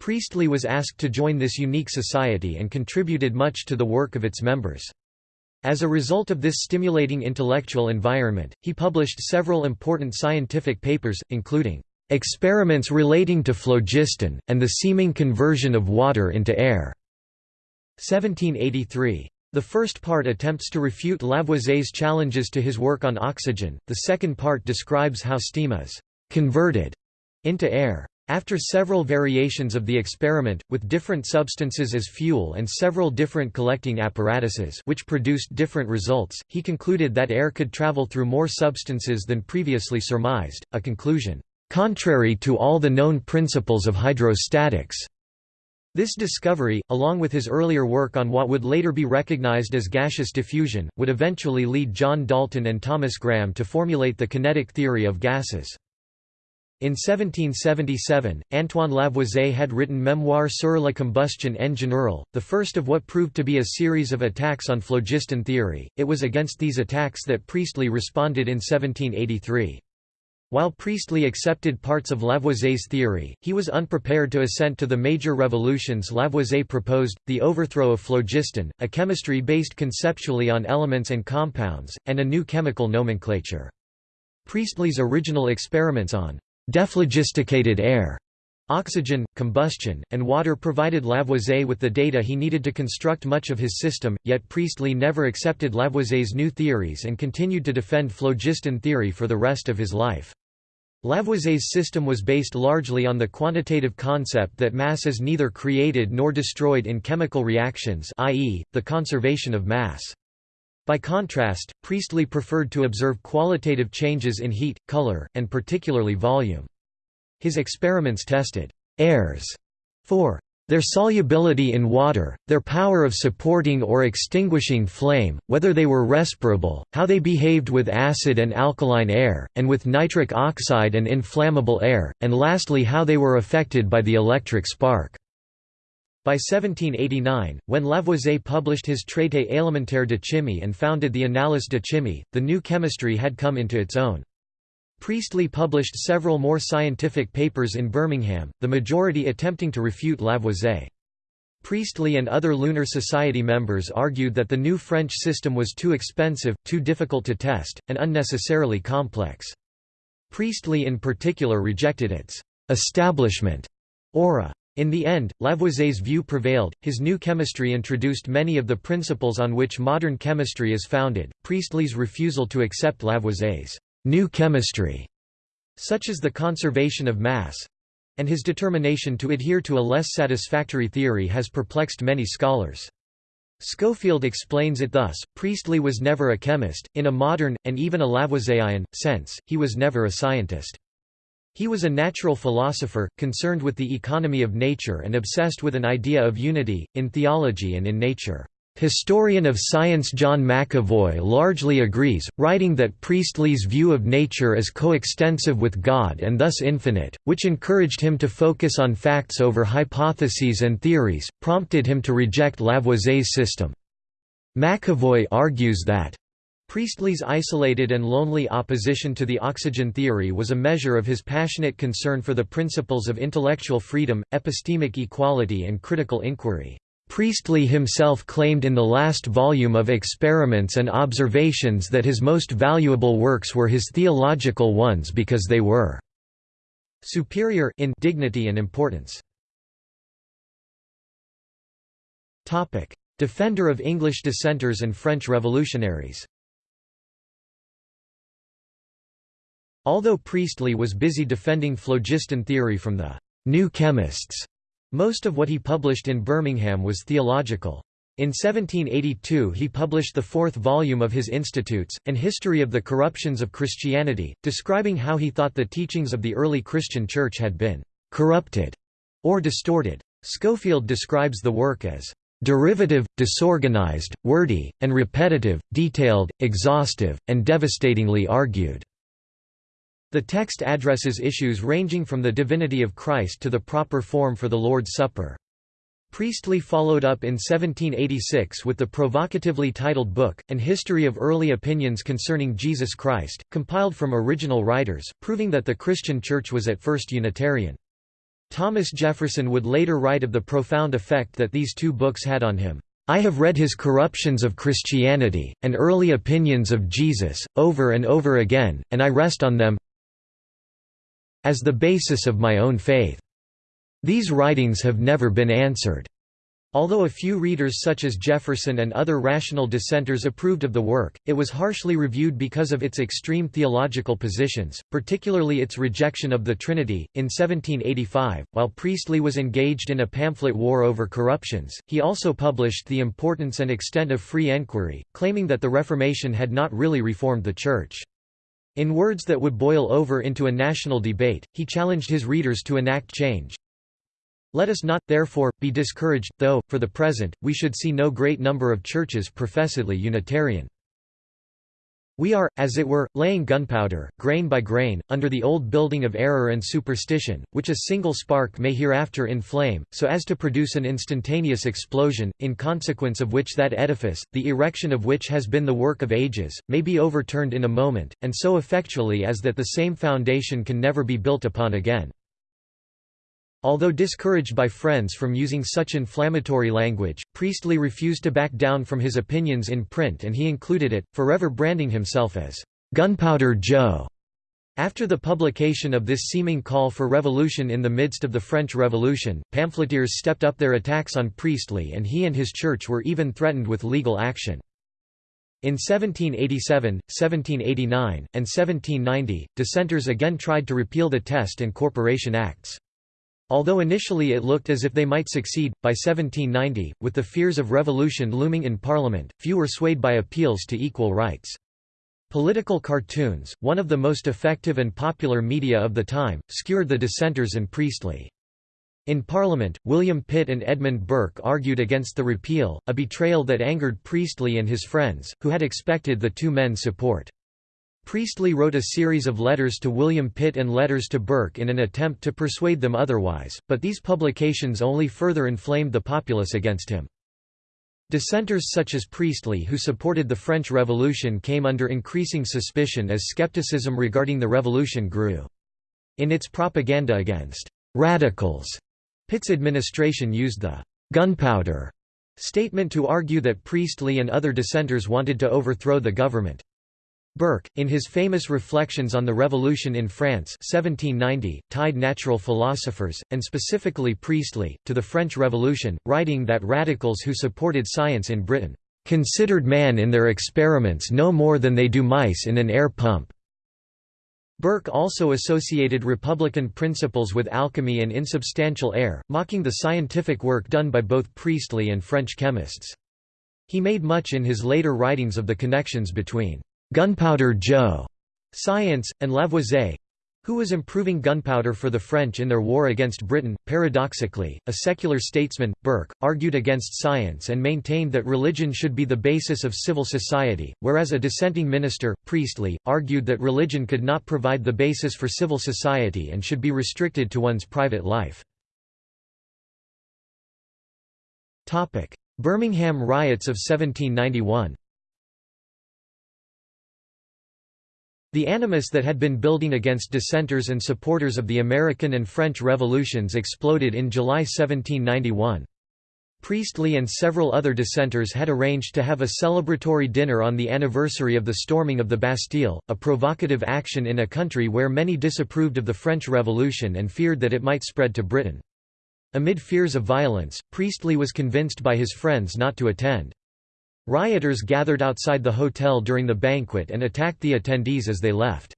Priestley was asked to join this unique society and contributed much to the work of its members. As a result of this stimulating intellectual environment, he published several important scientific papers, including "...experiments relating to phlogiston, and the seeming conversion of water into air", 1783. The first part attempts to refute Lavoisier's challenges to his work on oxygen, the second part describes how steam is «converted» into air. After several variations of the experiment, with different substances as fuel and several different collecting apparatuses which produced different results, he concluded that air could travel through more substances than previously surmised, a conclusion, "...contrary to all the known principles of hydrostatics." This discovery, along with his earlier work on what would later be recognized as gaseous diffusion, would eventually lead John Dalton and Thomas Graham to formulate the kinetic theory of gases. In 1777, Antoine Lavoisier had written Memoire sur la combustion en général, the first of what proved to be a series of attacks on phlogiston theory. It was against these attacks that Priestley responded in 1783. While Priestley accepted parts of Lavoisier's theory, he was unprepared to assent to the major revolutions Lavoisier proposed, the overthrow of phlogiston, a chemistry based conceptually on elements and compounds, and a new chemical nomenclature. Priestley's original experiments on dephlogisticated air Oxygen, combustion, and water provided Lavoisier with the data he needed to construct much of his system, yet Priestley never accepted Lavoisier's new theories and continued to defend phlogiston theory for the rest of his life. Lavoisier's system was based largely on the quantitative concept that mass is neither created nor destroyed in chemical reactions i.e., the conservation of mass. By contrast, Priestley preferred to observe qualitative changes in heat, color, and particularly volume. His experiments tested airs for their solubility in water, their power of supporting or extinguishing flame, whether they were respirable, how they behaved with acid and alkaline air, and with nitric oxide and inflammable air, and lastly how they were affected by the electric spark. By 1789, when Lavoisier published his Traité élémentaire de chimie and founded the Annales de chimie, the new chemistry had come into its own. Priestley published several more scientific papers in Birmingham, the majority attempting to refute Lavoisier. Priestley and other Lunar Society members argued that the new French system was too expensive, too difficult to test, and unnecessarily complex. Priestley in particular rejected its «establishment» aura. In the end, Lavoisier's view prevailed. His new chemistry introduced many of the principles on which modern chemistry is founded. Priestley's refusal to accept Lavoisier's new chemistry, such as the conservation of mass, and his determination to adhere to a less satisfactory theory has perplexed many scholars. Schofield explains it thus, Priestley was never a chemist, in a modern, and even a Lavoisierian, sense, he was never a scientist. He was a natural philosopher, concerned with the economy of nature and obsessed with an idea of unity, in theology and in nature. Historian of science John McEvoy largely agrees, writing that Priestley's view of nature is coextensive with God and thus infinite, which encouraged him to focus on facts over hypotheses and theories, prompted him to reject Lavoisier's system. McEvoy argues that Priestley's isolated and lonely opposition to the oxygen theory was a measure of his passionate concern for the principles of intellectual freedom, epistemic equality and critical inquiry. Priestley himself claimed in the last volume of Experiments and Observations that his most valuable works were his theological ones because they were superior in dignity and importance. Defender of English dissenters and French revolutionaries Although Priestley was busy defending phlogiston theory from the «new chemists», most of what he published in Birmingham was theological. In 1782 he published the fourth volume of his Institutes, An History of the Corruptions of Christianity, describing how he thought the teachings of the early Christian Church had been «corrupted» or distorted. Schofield describes the work as «derivative, disorganized, wordy, and repetitive, detailed, exhaustive, and devastatingly argued». The text addresses issues ranging from the divinity of Christ to the proper form for the Lord's Supper. Priestley followed up in 1786 with the provocatively titled book, An History of Early Opinions Concerning Jesus Christ, compiled from original writers, proving that the Christian Church was at first Unitarian. Thomas Jefferson would later write of the profound effect that these two books had on him. I have read his Corruptions of Christianity, and Early Opinions of Jesus, over and over again, and I rest on them, as the basis of my own faith. These writings have never been answered. Although a few readers such as Jefferson and other rational dissenters approved of the work, it was harshly reviewed because of its extreme theological positions, particularly its rejection of the Trinity. In 1785, while Priestley was engaged in a pamphlet war over corruptions, he also published The Importance and Extent of Free Enquiry, claiming that the Reformation had not really reformed the Church. In words that would boil over into a national debate, he challenged his readers to enact change. Let us not, therefore, be discouraged, though, for the present, we should see no great number of churches professedly Unitarian. We are, as it were, laying gunpowder, grain by grain, under the old building of error and superstition, which a single spark may hereafter inflame, so as to produce an instantaneous explosion, in consequence of which that edifice, the erection of which has been the work of ages, may be overturned in a moment, and so effectually as that the same foundation can never be built upon again. Although discouraged by friends from using such inflammatory language, Priestley refused to back down from his opinions in print and he included it, forever branding himself as Gunpowder Joe. After the publication of this seeming call for revolution in the midst of the French Revolution, pamphleteers stepped up their attacks on Priestley and he and his church were even threatened with legal action. In 1787, 1789, and 1790, dissenters again tried to repeal the Test and Corporation Acts. Although initially it looked as if they might succeed, by 1790, with the fears of revolution looming in Parliament, few were swayed by appeals to equal rights. Political cartoons, one of the most effective and popular media of the time, skewered the dissenters and Priestley. In Parliament, William Pitt and Edmund Burke argued against the repeal, a betrayal that angered Priestley and his friends, who had expected the two men's support. Priestley wrote a series of letters to William Pitt and letters to Burke in an attempt to persuade them otherwise, but these publications only further inflamed the populace against him. Dissenters such as Priestley who supported the French Revolution came under increasing suspicion as skepticism regarding the revolution grew. In its propaganda against «radicals», Pitt's administration used the «gunpowder» statement to argue that Priestley and other dissenters wanted to overthrow the government. Burke, in his famous Reflections on the Revolution in France 1790, tied natural philosophers, and specifically Priestley, to the French Revolution, writing that radicals who supported science in Britain, "...considered man in their experiments no more than they do mice in an air pump." Burke also associated Republican principles with alchemy and insubstantial air, mocking the scientific work done by both Priestley and French chemists. He made much in his later writings of the connections between Gunpowder Joe science, and Lavoisier who was improving gunpowder for the French in their war against Britain. Paradoxically, a secular statesman, Burke, argued against science and maintained that religion should be the basis of civil society, whereas a dissenting minister, Priestley, argued that religion could not provide the basis for civil society and should be restricted to one's private life. Birmingham riots of 1791 The animus that had been building against dissenters and supporters of the American and French revolutions exploded in July 1791. Priestley and several other dissenters had arranged to have a celebratory dinner on the anniversary of the storming of the Bastille, a provocative action in a country where many disapproved of the French Revolution and feared that it might spread to Britain. Amid fears of violence, Priestley was convinced by his friends not to attend. Rioters gathered outside the hotel during the banquet and attacked the attendees as they left.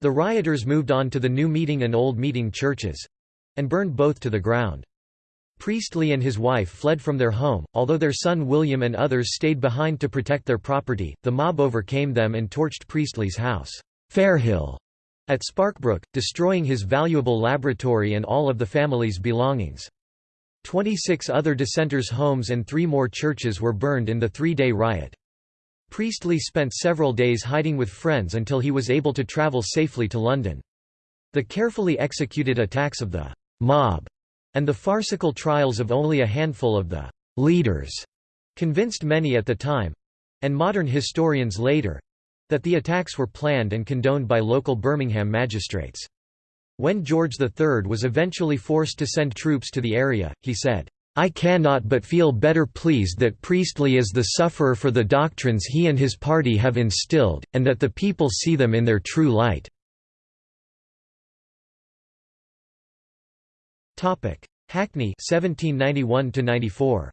The rioters moved on to the new meeting and old meeting churches—and burned both to the ground. Priestley and his wife fled from their home, although their son William and others stayed behind to protect their property. The mob overcame them and torched Priestley's house, Fairhill, at Sparkbrook, destroying his valuable laboratory and all of the family's belongings. Twenty-six other dissenters' homes and three more churches were burned in the three-day riot. Priestley spent several days hiding with friends until he was able to travel safely to London. The carefully executed attacks of the «mob» and the farcical trials of only a handful of the «leaders» convinced many at the time—and modern historians later—that the attacks were planned and condoned by local Birmingham magistrates. When George III was eventually forced to send troops to the area, he said, I cannot but feel better pleased that Priestley is the sufferer for the doctrines he and his party have instilled, and that the people see them in their true light." Hackney 1791 94.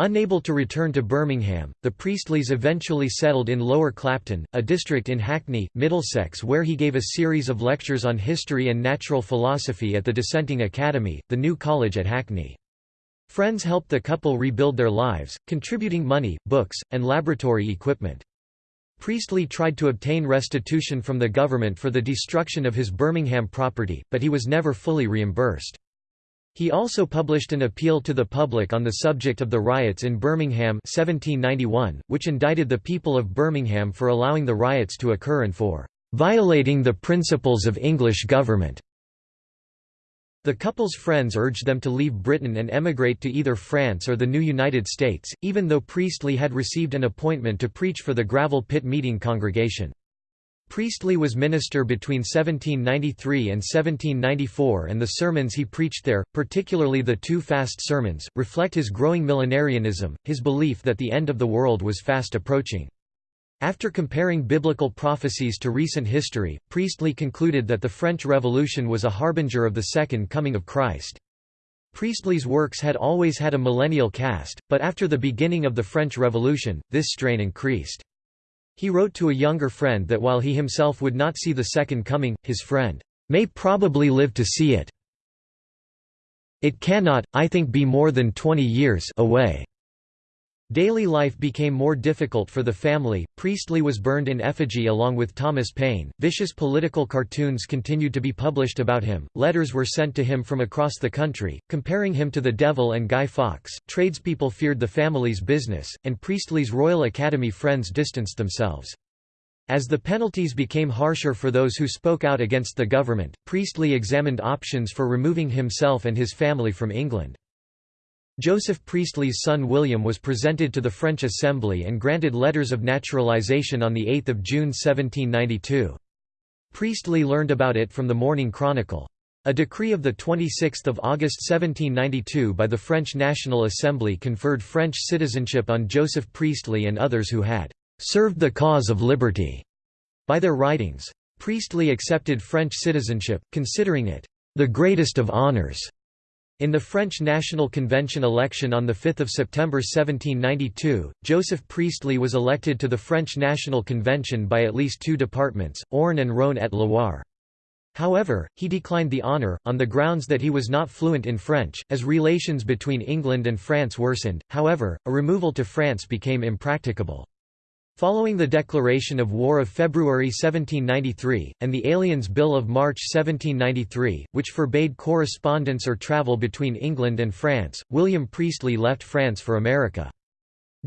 Unable to return to Birmingham, the Priestleys eventually settled in Lower Clapton, a district in Hackney, Middlesex where he gave a series of lectures on history and natural philosophy at the Dissenting Academy, the new college at Hackney. Friends helped the couple rebuild their lives, contributing money, books, and laboratory equipment. Priestley tried to obtain restitution from the government for the destruction of his Birmingham property, but he was never fully reimbursed. He also published an appeal to the public on the subject of the riots in Birmingham 1791, which indicted the people of Birmingham for allowing the riots to occur and for "...violating the principles of English government." The couple's friends urged them to leave Britain and emigrate to either France or the new United States, even though Priestley had received an appointment to preach for the Gravel Pit Meeting congregation. Priestley was minister between 1793 and 1794 and the sermons he preached there, particularly the two fast sermons, reflect his growing millenarianism, his belief that the end of the world was fast approaching. After comparing biblical prophecies to recent history, Priestley concluded that the French Revolution was a harbinger of the Second Coming of Christ. Priestley's works had always had a millennial cast, but after the beginning of the French Revolution, this strain increased. He wrote to a younger friend that while he himself would not see the Second Coming, his friend, "...may probably live to see it. It cannot, I think be more than twenty years away." Daily life became more difficult for the family. Priestley was burned in effigy along with Thomas Paine. Vicious political cartoons continued to be published about him. Letters were sent to him from across the country, comparing him to the devil and Guy Fawkes. Tradespeople feared the family's business, and Priestley's Royal Academy friends distanced themselves. As the penalties became harsher for those who spoke out against the government, Priestley examined options for removing himself and his family from England. Joseph Priestley's son William was presented to the French Assembly and granted letters of naturalization on 8 June 1792. Priestley learned about it from the Morning Chronicle. A decree of 26 August 1792 by the French National Assembly conferred French citizenship on Joseph Priestley and others who had "...served the cause of liberty." by their writings. Priestley accepted French citizenship, considering it "...the greatest of honours." In the French National Convention election on 5 September 1792, Joseph Priestley was elected to the French National Convention by at least two departments, Orne and Rhône-et-Loire. However, he declined the honour, on the grounds that he was not fluent in French. As relations between England and France worsened, however, a removal to France became impracticable. Following the declaration of war of February 1793, and the Aliens Bill of March 1793, which forbade correspondence or travel between England and France, William Priestley left France for America.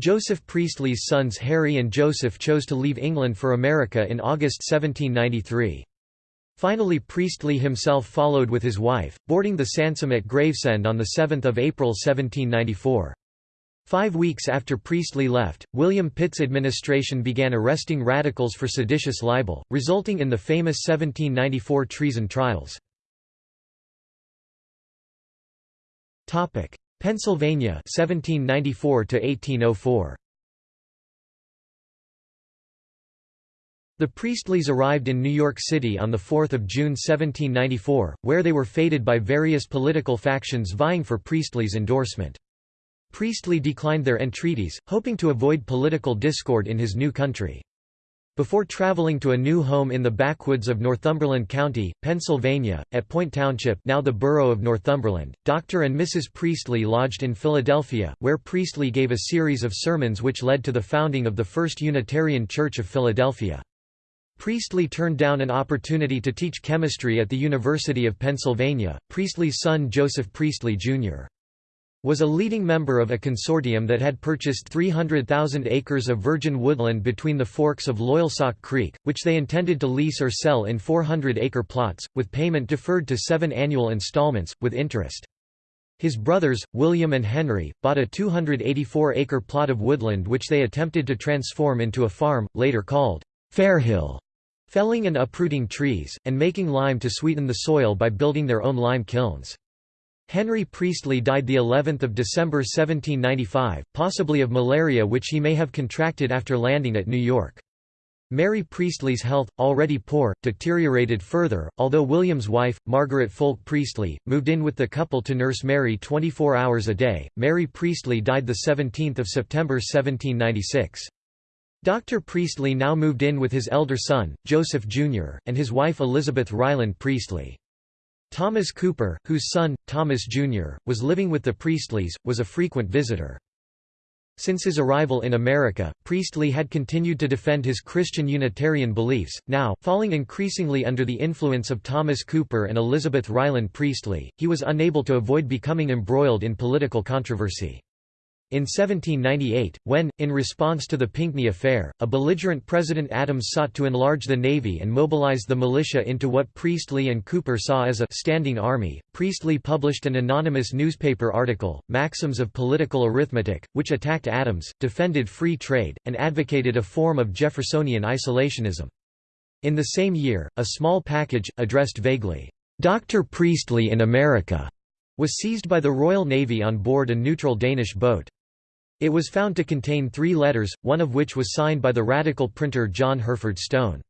Joseph Priestley's sons Harry and Joseph chose to leave England for America in August 1793. Finally Priestley himself followed with his wife, boarding the Sansom at Gravesend on 7 April 1794. Five weeks after Priestley left, William Pitt's administration began arresting radicals for seditious libel, resulting in the famous 1794 treason trials. Pennsylvania 1794 1804. The Priestleys arrived in New York City on 4 June 1794, where they were feted by various political factions vying for Priestley's endorsement. Priestley declined their entreaties, hoping to avoid political discord in his new country. Before traveling to a new home in the backwoods of Northumberland County, Pennsylvania, at Point Township now the borough of Northumberland, Dr. and Mrs. Priestley lodged in Philadelphia, where Priestley gave a series of sermons which led to the founding of the First Unitarian Church of Philadelphia. Priestley turned down an opportunity to teach chemistry at the University of Pennsylvania. Priestley's son Joseph Priestley, Jr was a leading member of a consortium that had purchased 300,000 acres of virgin woodland between the forks of Loyalsock Creek, which they intended to lease or sell in 400-acre plots, with payment deferred to seven annual installments, with interest. His brothers, William and Henry, bought a 284-acre plot of woodland which they attempted to transform into a farm, later called Fairhill, felling and uprooting trees, and making lime to sweeten the soil by building their own lime kilns. Henry Priestley died the 11th of December 1795, possibly of malaria which he may have contracted after landing at New York. Mary Priestley's health, already poor, deteriorated further, although William's wife, Margaret Foulke Priestley, moved in with the couple to nurse Mary 24 hours a day. Mary Priestley died 17 September 1796. Dr. Priestley now moved in with his elder son, Joseph Jr., and his wife Elizabeth Ryland Priestley. Thomas Cooper, whose son, Thomas Jr., was living with the Priestleys, was a frequent visitor. Since his arrival in America, Priestley had continued to defend his Christian Unitarian beliefs, now, falling increasingly under the influence of Thomas Cooper and Elizabeth Ryland Priestley, he was unable to avoid becoming embroiled in political controversy. In 1798, when, in response to the Pinckney Affair, a belligerent President Adams sought to enlarge the Navy and mobilize the militia into what Priestley and Cooper saw as a «standing army», Priestley published an anonymous newspaper article, Maxims of Political Arithmetic, which attacked Adams, defended free trade, and advocated a form of Jeffersonian isolationism. In the same year, a small package, addressed vaguely, "'Dr. Priestley in America' was seized by the Royal Navy on board a neutral Danish boat. It was found to contain three letters, one of which was signed by the radical printer John Hurford Stone.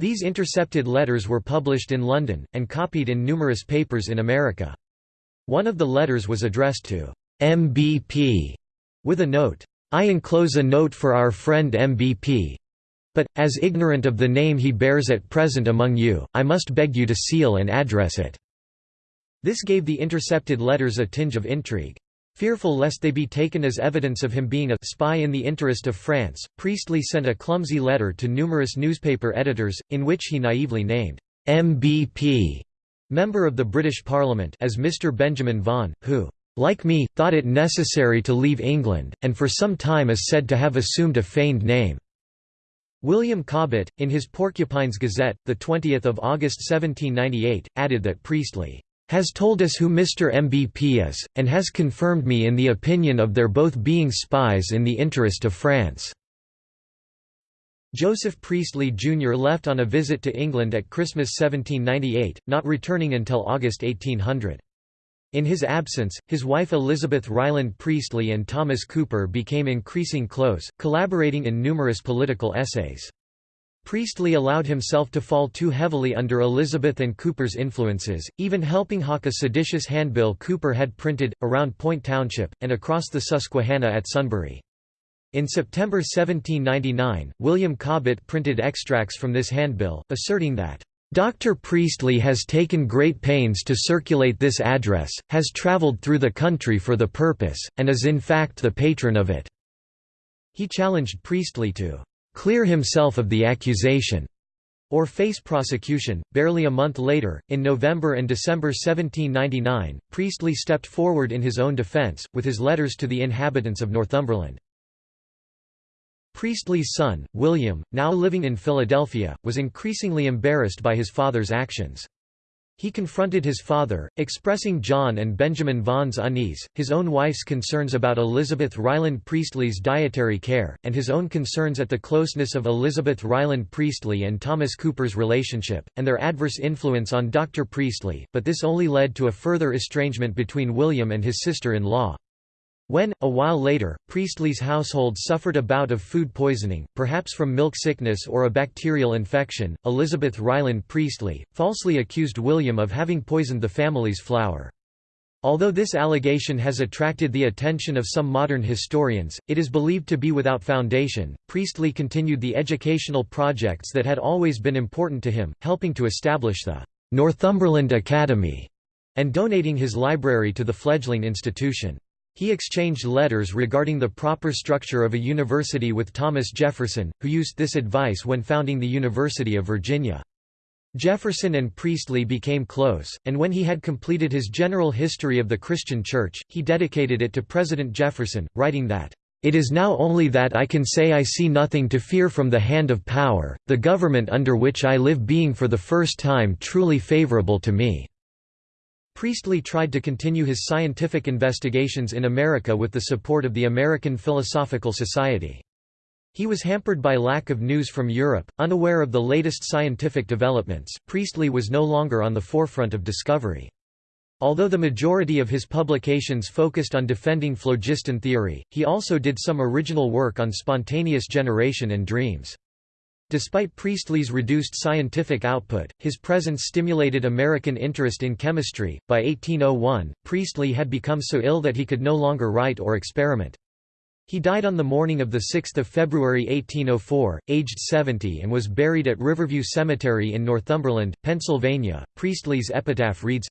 These intercepted letters were published in London, and copied in numerous papers in America. One of the letters was addressed to MBP, with a note, I enclose a note for our friend MBP. But, as ignorant of the name he bears at present among you, I must beg you to seal and address it." This gave the intercepted letters a tinge of intrigue. Fearful lest they be taken as evidence of him being a spy in the interest of France, Priestley sent a clumsy letter to numerous newspaper editors, in which he naively named MBP, member of the British Parliament, as Mr. Benjamin Vaughan, who, like me, thought it necessary to leave England, and for some time is said to have assumed a feigned name. William Cobbett, in his Porcupines Gazette, 20 August 1798, added that Priestley has told us who Mr. MBP is, and has confirmed me in the opinion of their both being spies in the interest of France." Joseph Priestley Jr. left on a visit to England at Christmas 1798, not returning until August 1800. In his absence, his wife Elizabeth Ryland Priestley and Thomas Cooper became increasing close, collaborating in numerous political essays. Priestley allowed himself to fall too heavily under Elizabeth and Cooper's influences, even helping hawk a seditious handbill Cooper had printed, around Point Township, and across the Susquehanna at Sunbury. In September 1799, William Cobbett printed extracts from this handbill, asserting that, "...Dr. Priestley has taken great pains to circulate this address, has travelled through the country for the purpose, and is in fact the patron of it." He challenged Priestley to clear himself of the accusation, or face prosecution. Barely a month later, in November and December 1799, Priestley stepped forward in his own defence, with his letters to the inhabitants of Northumberland. Priestley's son, William, now living in Philadelphia, was increasingly embarrassed by his father's actions. He confronted his father, expressing John and Benjamin Vaughan's unease, his own wife's concerns about Elizabeth Ryland Priestley's dietary care, and his own concerns at the closeness of Elizabeth Ryland Priestley and Thomas Cooper's relationship, and their adverse influence on Dr. Priestley, but this only led to a further estrangement between William and his sister-in-law. When, a while later, Priestley's household suffered a bout of food poisoning, perhaps from milk sickness or a bacterial infection, Elizabeth Ryland Priestley, falsely accused William of having poisoned the family's flour. Although this allegation has attracted the attention of some modern historians, it is believed to be without foundation. Priestley continued the educational projects that had always been important to him, helping to establish the Northumberland Academy and donating his library to the fledgling institution. He exchanged letters regarding the proper structure of a university with Thomas Jefferson, who used this advice when founding the University of Virginia. Jefferson and Priestley became close, and when he had completed his general history of the Christian Church, he dedicated it to President Jefferson, writing that, "...it is now only that I can say I see nothing to fear from the hand of power, the government under which I live being for the first time truly favorable to me." Priestley tried to continue his scientific investigations in America with the support of the American Philosophical Society. He was hampered by lack of news from Europe, unaware of the latest scientific developments. Priestley was no longer on the forefront of discovery. Although the majority of his publications focused on defending phlogiston theory, he also did some original work on spontaneous generation and dreams. Despite Priestley's reduced scientific output, his presence stimulated American interest in chemistry. By 1801, Priestley had become so ill that he could no longer write or experiment. He died on the morning of 6 February 1804, aged 70 and was buried at Riverview Cemetery in Northumberland, Pennsylvania. Priestley's epitaph reads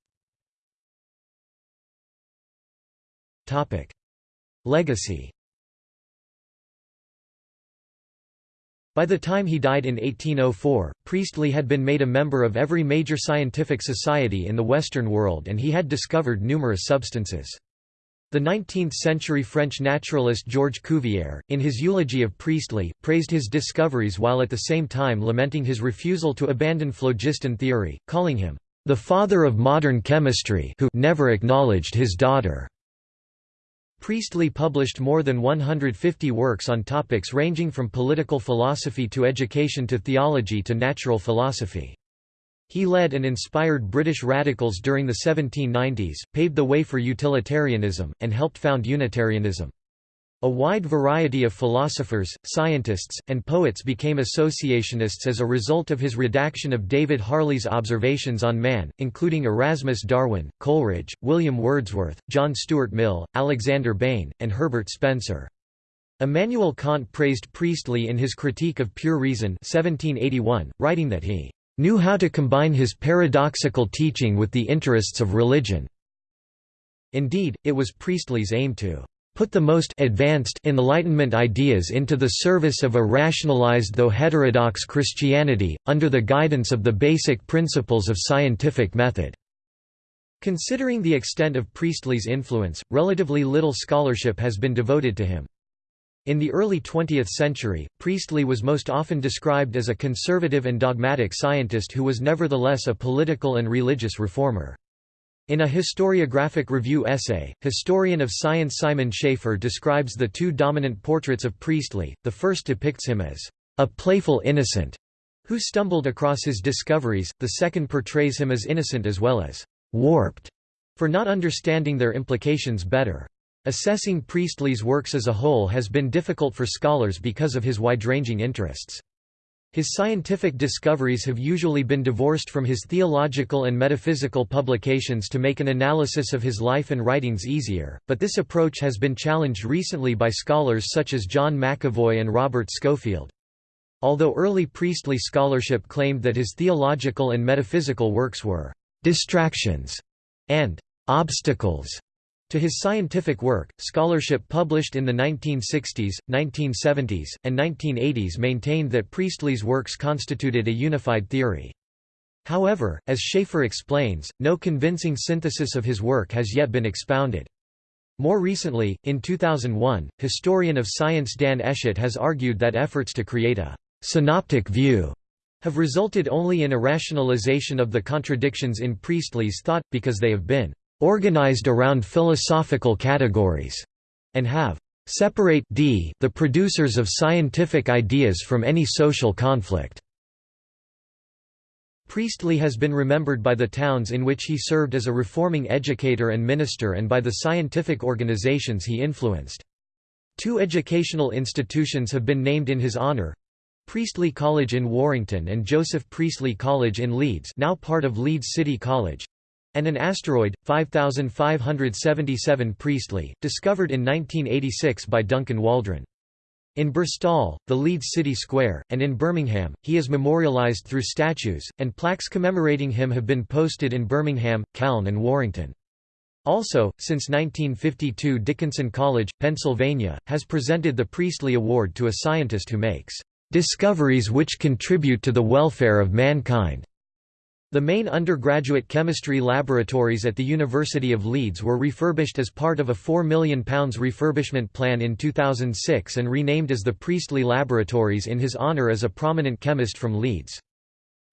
Legacy By the time he died in 1804, Priestley had been made a member of every major scientific society in the Western world and he had discovered numerous substances. The 19th-century French naturalist Georges Cuvier, in his eulogy of Priestley, praised his discoveries while at the same time lamenting his refusal to abandon phlogiston theory, calling him, "...the father of modern chemistry who never acknowledged his daughter." Priestley published more than 150 works on topics ranging from political philosophy to education to theology to natural philosophy. He led and inspired British radicals during the 1790s, paved the way for utilitarianism, and helped found Unitarianism. A wide variety of philosophers, scientists, and poets became associationists as a result of his redaction of David Hartley's observations on man, including Erasmus Darwin, Coleridge, William Wordsworth, John Stuart Mill, Alexander Bain, and Herbert Spencer. Immanuel Kant praised Priestley in his Critique of Pure Reason 1781, writing that he "...knew how to combine his paradoxical teaching with the interests of religion." Indeed, it was Priestley's aim to put the most advanced Enlightenment ideas into the service of a rationalized though heterodox Christianity, under the guidance of the basic principles of scientific method." Considering the extent of Priestley's influence, relatively little scholarship has been devoted to him. In the early 20th century, Priestley was most often described as a conservative and dogmatic scientist who was nevertheless a political and religious reformer. In a historiographic review essay, historian of science Simon Schaffer describes the two dominant portraits of Priestley, the first depicts him as a playful innocent who stumbled across his discoveries, the second portrays him as innocent as well as warped for not understanding their implications better. Assessing Priestley's works as a whole has been difficult for scholars because of his wide-ranging interests. His scientific discoveries have usually been divorced from his theological and metaphysical publications to make an analysis of his life and writings easier, but this approach has been challenged recently by scholars such as John McEvoy and Robert Schofield. Although early Priestley scholarship claimed that his theological and metaphysical works were «distractions» and «obstacles» To his scientific work, scholarship published in the 1960s, 1970s, and 1980s maintained that Priestley's works constituted a unified theory. However, as Schaffer explains, no convincing synthesis of his work has yet been expounded. More recently, in 2001, historian of science Dan Eshet has argued that efforts to create a «synoptic view» have resulted only in a rationalization of the contradictions in Priestley's thought, because they have been organized around philosophical categories, and have separate d the producers of scientific ideas from any social conflict. Priestley has been remembered by the towns in which he served as a reforming educator and minister and by the scientific organizations he influenced. Two educational institutions have been named in his honor. Priestley College in Warrington and Joseph Priestley College in Leeds now part of Leeds City College and an asteroid, 5577 Priestley, discovered in 1986 by Duncan Waldron. In Birstall, the Leeds City Square, and in Birmingham, he is memorialised through statues, and plaques commemorating him have been posted in Birmingham, Calne and Warrington. Also, since 1952 Dickinson College, Pennsylvania, has presented the Priestley Award to a scientist who makes "...discoveries which contribute to the welfare of mankind." The main undergraduate chemistry laboratories at the University of Leeds were refurbished as part of a £4 million refurbishment plan in 2006 and renamed as the Priestley Laboratories in his honour as a prominent chemist from Leeds.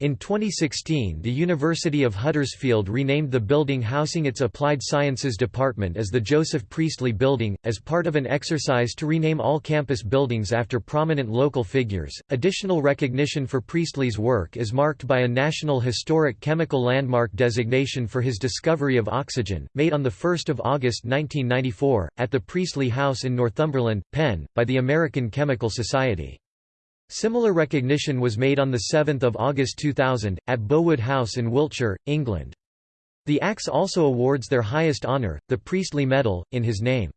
In 2016 the University of Huddersfield renamed the building housing its Applied Sciences Department as the Joseph Priestley Building, as part of an exercise to rename all campus buildings after prominent local figures. Additional recognition for Priestley's work is marked by a National Historic Chemical Landmark designation for his discovery of oxygen, made on 1 August 1994, at the Priestley House in Northumberland, Penn, by the American Chemical Society. Similar recognition was made on 7 August 2000, at Bowood House in Wiltshire, England. The ACS also awards their highest honour, the Priestley Medal, in his name.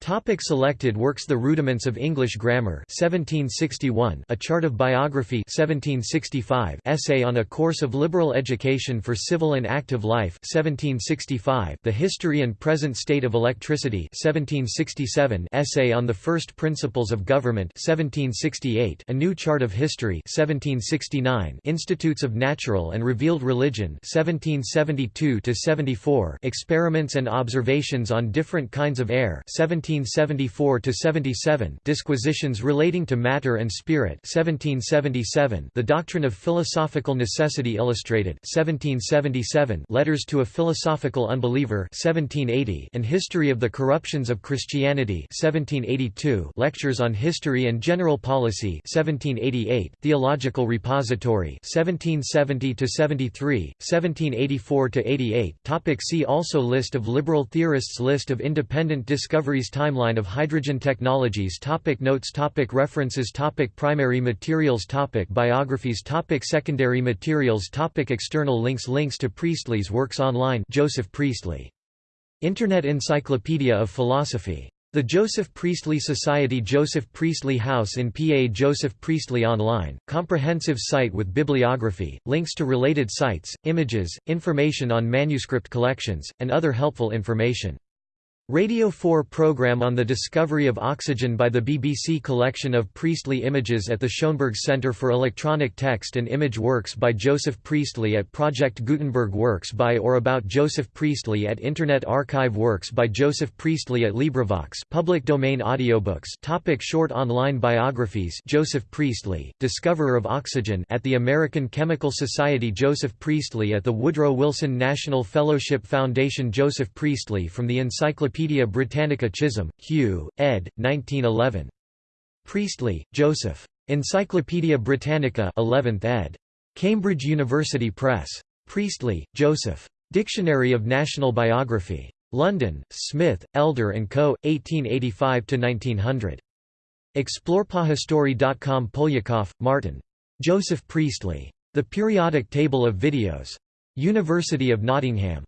Topic selected works The Rudiments of English Grammar 1761 A Chart of Biography 1765 Essay on a Course of Liberal Education for Civil and Active Life 1765 The History and Present State of Electricity 1767 Essay on the First Principles of Government 1768 A New Chart of History 1769 Institutes of Natural and Revealed Religion 1772–74 Experiments and Observations on Different Kinds of Air 17 1774–77 Disquisitions relating to Matter and Spirit 1777 The Doctrine of Philosophical Necessity Illustrated 1777 Letters to a Philosophical Unbeliever 1780 and History of the Corruptions of Christianity 1782 Lectures on History and General Policy 1788 Theological Repository 1770–73, 1784–88 Topic See also List of liberal theorists List of independent discoveries Timeline of hydrogen technologies topic Notes topic References topic Primary materials topic Biographies topic Secondary materials topic External links Links to Priestley's works online Joseph Priestley. Internet Encyclopedia of Philosophy. The Joseph Priestley Society Joseph Priestley House in PA Joseph Priestley Online, comprehensive site with bibliography, links to related sites, images, information on manuscript collections, and other helpful information. Radio 4 program on the discovery of oxygen by the BBC collection of Priestley images at the Schoenberg Centre for Electronic Text and Image Works by Joseph Priestley at Project Gutenberg Works by or about Joseph Priestley at Internet Archive Works by Joseph Priestley at LibriVox public domain audiobooks topic Short online biographies Joseph Priestley, Discoverer of Oxygen at the American Chemical Society Joseph Priestley at the Woodrow Wilson National Fellowship Foundation Joseph Priestley from the Encyclopedia Encyclopaedia Britannica Chisholm, Hugh, ed. 1911. Priestley, Joseph. Encyclopaedia Britannica 11th ed. Cambridge University Press. Priestley, Joseph. Dictionary of National Biography. London, Smith, Elder & Co., 1885–1900. Explorepahistory.com Poliakoff, Martyn. Joseph Priestley. The Periodic Table of Videos. University of Nottingham.